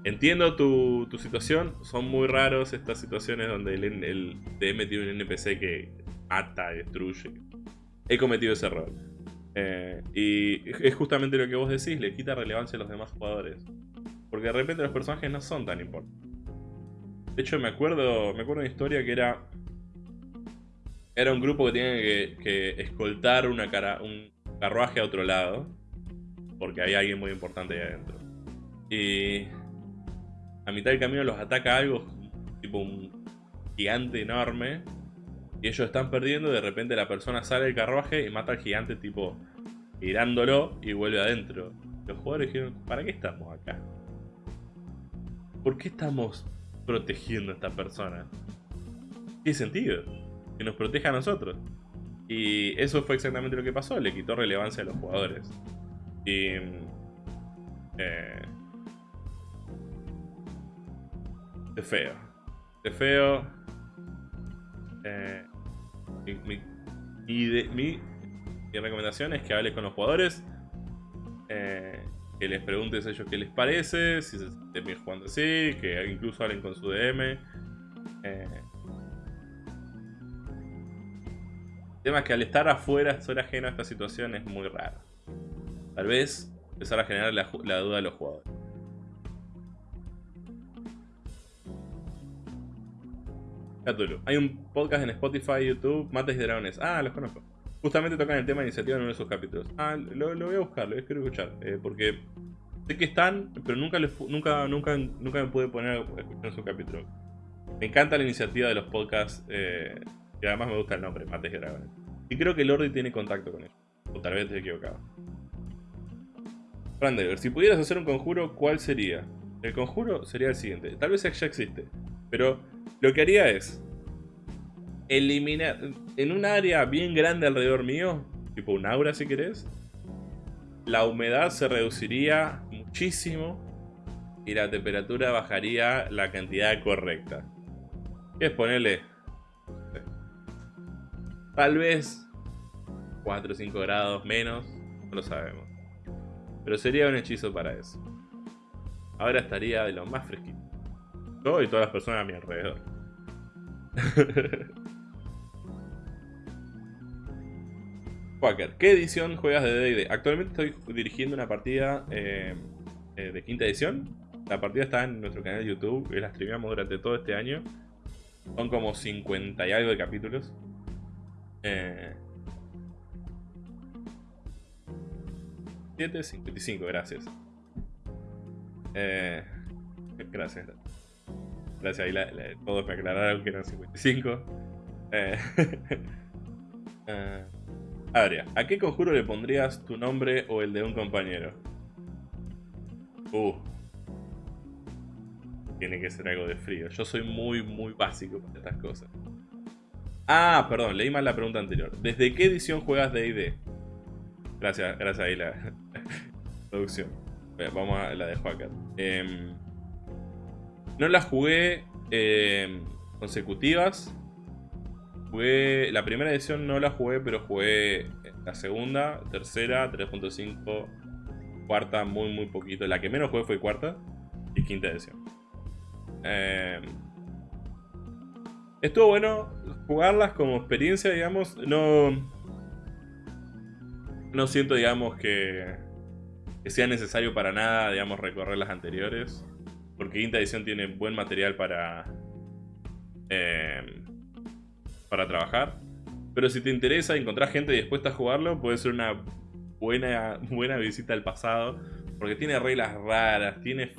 Entiendo tu, tu, situación, son muy raros estas situaciones donde el, DM tiene un NPC que mata, destruye, he cometido ese error. Eh, y es justamente lo que vos decís, le quita relevancia a los demás jugadores. Porque de repente los personajes no son tan importantes. De hecho, me acuerdo, me acuerdo una historia que era... Era un grupo que tenía que, escoltar una cara, un carruaje a otro lado. Porque había alguien muy importante ahí adentro. Y... A mitad del camino los ataca algo, tipo un gigante enorme y ellos están perdiendo, de repente la persona sale del carruaje y mata al gigante tipo tirándolo y vuelve adentro. Los jugadores dijeron, ¿para qué estamos acá? ¿Por qué estamos protegiendo a esta persona? ¿Qué sentido? Que nos proteja a nosotros. Y eso fue exactamente lo que pasó, le quitó relevancia a los jugadores. Y... Eh, es feo. Es feo. Eh, mi, mi, recomendación es que hables con los jugadores. Eh, que les preguntes a ellos qué les parece, si se sienten bien jugando así, que incluso hablen con su DM. Eh, tema es que al estar afuera, ser ajeno a esta situación es muy raro. Tal vez empezar a generar la, duda de los jugadores. Hay un podcast en Spotify, YouTube, Mates y Dragones. Ah, los conozco. Justamente tocan el tema de iniciativa en uno de sus capítulos. Ah, lo, voy a buscar, lo quiero escuchar. Eh, porque sé que están, pero nunca, nunca, nunca, nunca me pude poner a escuchar su capítulo. Me encanta la iniciativa de los podcasts. Eh, y además me gusta el nombre, Mates y Dragones. Y creo que Lordi tiene contacto con ellos. O tal vez estoy equivocado. Brandeler, si pudieras hacer un conjuro, ¿cuál sería? El conjuro sería el siguiente. Tal vez ya existe. Pero lo que haría es eliminar en un área bien grande alrededor mío, tipo un aura si querés, la humedad se reduciría muchísimo y la temperatura bajaría la cantidad correcta. ¿Qué es ponerle? Tal vez 4 o 5 grados menos, no lo sabemos. Pero sería un hechizo para eso. Ahora estaría de lo más fresquito. Yo y todas las personas a mi alrededor. [LAUGHS] Quaker, ¿qué edición juegas de D&D? Actualmente estoy dirigiendo una partida eh, eh, de quinta edición. La partida está en nuestro canal de YouTube, la streameamos durante todo este año. Son como 50 y algo de capítulos. Eh, 7, 55, gracias. Eh, gracias. Gracias, ahí todos me aclararon que eran 55. Eh, [LAUGHS] eh, Adria, ¿a qué conjuro le pondrías tu nombre o el de un compañero? Uh. Tiene que ser algo de frío. Yo soy muy, muy básico para estas cosas. Ah, perdón, leí mal la pregunta anterior. ¿Desde qué edición juegas D&D? Gracias, gracias ahí la [LAUGHS] producción. Vamos a la de Joaquín. Eh, no las jugué eh, consecutivas. Jugué, la primera edición no la jugué, pero jugué La segunda, tercera, 3.5, cuarta, muy muy poquito. La que menos jugué fue cuarta y quinta edición. Eh, estuvo bueno jugarlas como experiencia, digamos. No, no siento, digamos, que, sea necesario para nada, digamos, recorrer las anteriores. Porque quinta edición tiene buen material para, eh, para trabajar. Pero si te interesa y encontrás gente dispuesta a jugarlo, puede ser una buena, buena visita al pasado. Porque tiene reglas raras, tiene...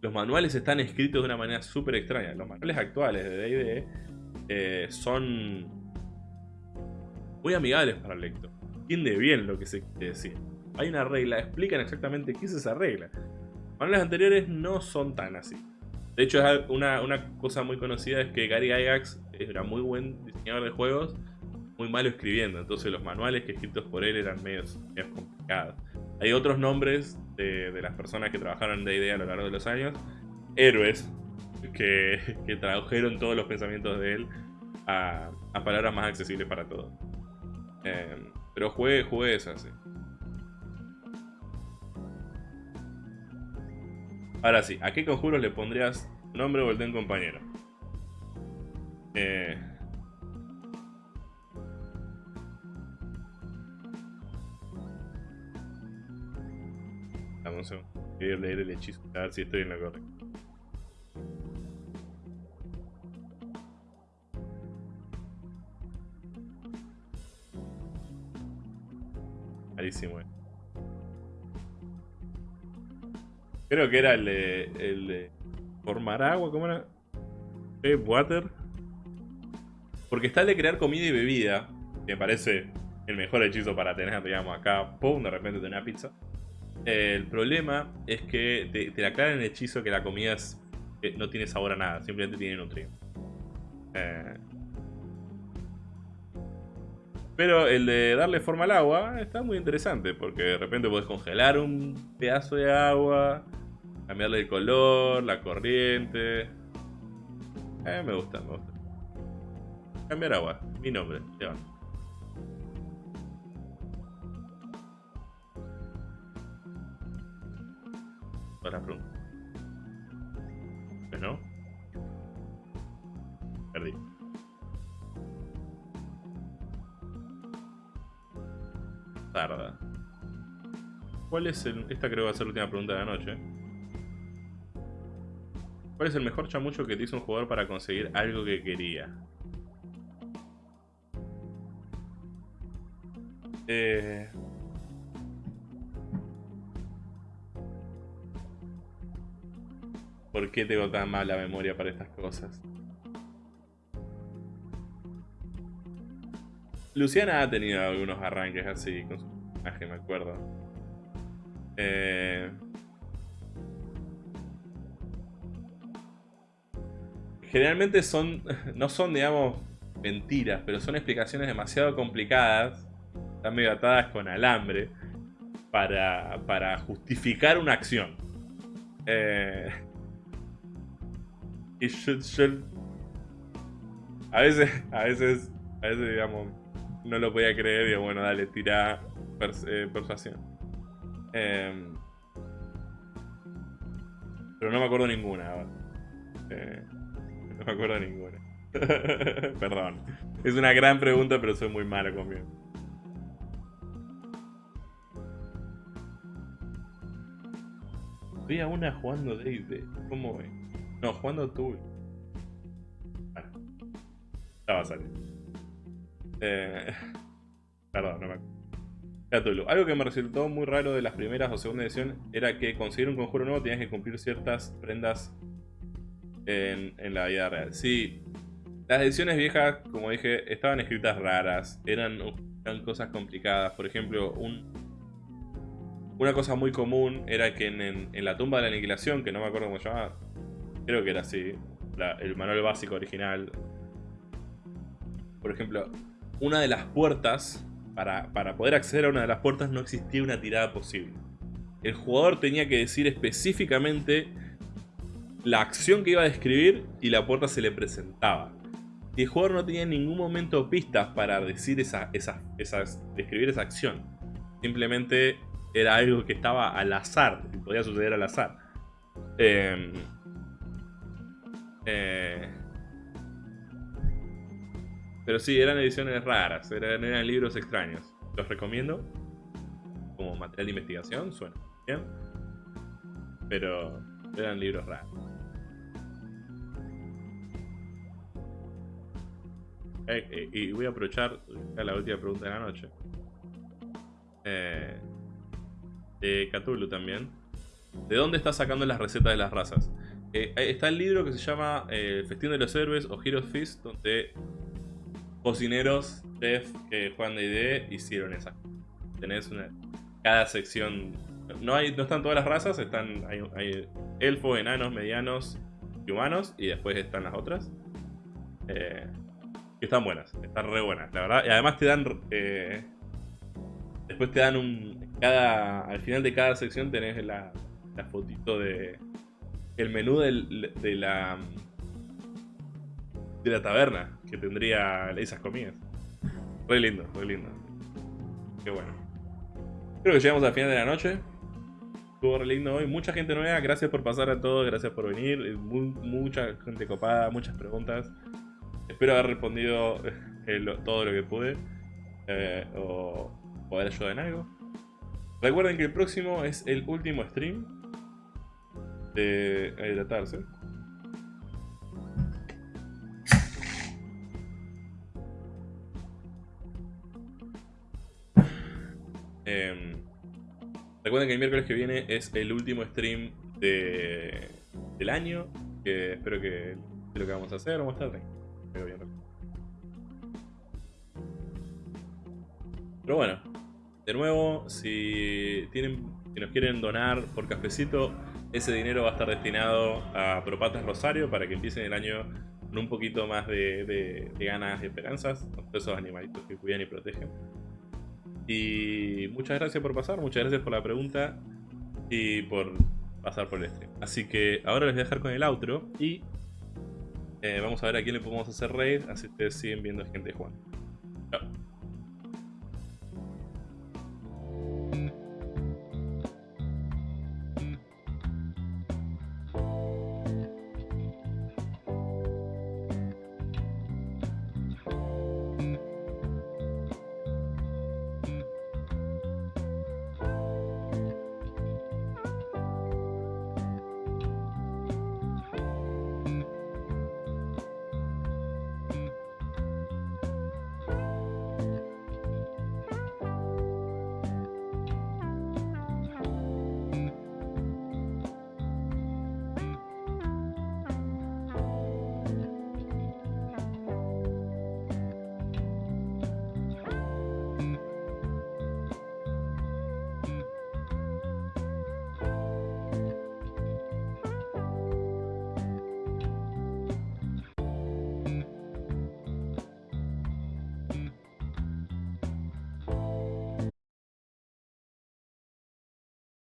Los manuales están escritos de una manera súper extraña. Los manuales actuales de D&D eh, son muy amigables para el lector. Entiende bien lo que se quiere decir. Hay una regla, explican exactamente qué es esa regla. Manuales anteriores no son tan así. De hecho, una, una cosa muy conocida es que Gary Gygax era muy buen diseñador de juegos, muy malo escribiendo. Entonces los manuales que escritos por él eran medio, complicados. Hay otros nombres de, las personas que trabajaron en D&D a lo largo de los años. Héroes que, tradujeron todos los pensamientos de él a, palabras más accesibles para todos. Eh, pero jugué, jugué esa, sí. Ahora sí, ¿a qué conjuros le pondrías nombre o el de un compañero? Eh... Vamos a leer el hechizo, a ver si estoy en la correcta. Carísimo, eh. Creo que era el de, el de formar agua, ¿cómo era? Eh, water. Porque está el de crear comida y bebida, que me parece el mejor hechizo para tener, digamos, acá, pum, de repente tener una pizza. el problema es que te, te aclaran el hechizo que la comida no tiene sabor a nada, simplemente tiene nutrientes. Eh, pero el de darle forma al agua está muy interesante, porque de repente puedes congelar un pedazo de agua, cambiarle el color, la corriente. Eh, me gusta, me gusta. Cambiar agua, mi nombre, Todas las preguntas. ¿No? Tarda. ¿Cuál es el...? Esta creo que va a ser la última pregunta de la noche. ¿Cuál es el mejor chamucho que te hizo un jugador para conseguir algo que quería? Eh... ¿Por qué tengo tan mala memoria para estas cosas? Luciana ha tenido algunos arranques así con su personaje, me acuerdo. Eh... Generalmente son, [LAUGHS] no son, digamos, mentiras, pero son explicaciones demasiado complicadas, están medio atadas con alambre, para, para justificar una acción. Eh... Y yo, a veces, [LAUGHS] a veces, a veces, digamos, no lo podía creer. Y bueno, dale, tira eh, persuasión. Em, pero no me acuerdo ninguna. Eh, no me acuerdo ninguna. [LAUGHS] Perdón. Es una gran pregunta, pero soy muy malo conmigo. Vi a una jugando David. ¿Cómo ve? No, jugando tú. Bueno, ya va a salir. Eh, [LAUGHS] perdón, no me acuerdo. Algo que me resultó muy raro de las primeras o segunda edición era que conseguir un conjuro nuevo tenías que cumplir ciertas prendas en, la vida real. Sí, las ediciones viejas, como dije, estaban escritas raras, eran, cosas complicadas. Por ejemplo, un, una cosa muy común era que en, la tumba de la aniquilación, que no me acuerdo cómo se llamaba, creo que era así, el manual básico original. Por ejemplo, una de las puertas, para, poder acceder a una de las puertas no existía una tirada posible. El jugador tenía que decir específicamente la acción que iba a describir y la puerta se le presentaba. Y el jugador no tenía en ningún momento pistas para decir esa, esa, describir esa acción. Simplemente era algo que estaba al azar, que podía suceder al azar. Em, eh, pero sí, eran ediciones raras, eran, libros extraños. Los recomiendo como material de investigación, suena bien. Pero eran libros raros. Eh, eh, y voy a aprovechar la última pregunta de la noche. Eh, de Cthulhu también. ¿De dónde está sacando las recetas de las razas? está el libro que se llama El Festín de los Héroes o Heroes Feast, donde cocineros, chefs que juegan de ID hicieron esa. Tenés una. Cada sección. No, hay, no están todas las razas, están. Hay, hay elfos, enanos, medianos y humanos. Y después están las otras. Eh, están buenas, están re buenas, la verdad. Y además te dan... Eh, después te dan un... Cada, al final de cada sección tenés la, la fotito de... El menú del, de la... De la taberna que tendría esas comidas. Re lindo, re lindo. Qué bueno. Creo que llegamos al final de la noche. Estuvo re lindo hoy. Mucha gente nueva. Gracias por pasar a todos. Gracias por venir. mucha gente copada. Muchas preguntas. Espero haber respondido eh, todo lo que pude. Eh, o poder ayudar en algo. Recuerden que el próximo es el último stream de hidratarse. Em, recuerden que el miércoles que viene es el último stream de, del año. Que espero que lo que vamos a hacer. Vamos a estar pero bueno, de nuevo, si tienen, si nos quieren donar por cafecito, ese dinero va a estar destinado a Propatas Rosario para que empiecen el año con un poquito más de, ganas y esperanzas, esos animalitos que cuidan y protegen. Y muchas gracias por pasar, muchas gracias por la pregunta y por pasar por el stream. Así que ahora les voy a dejar con el outro y eh, vamos a ver a quién le podemos hacer raid, así ustedes siguen viendo gente jugando.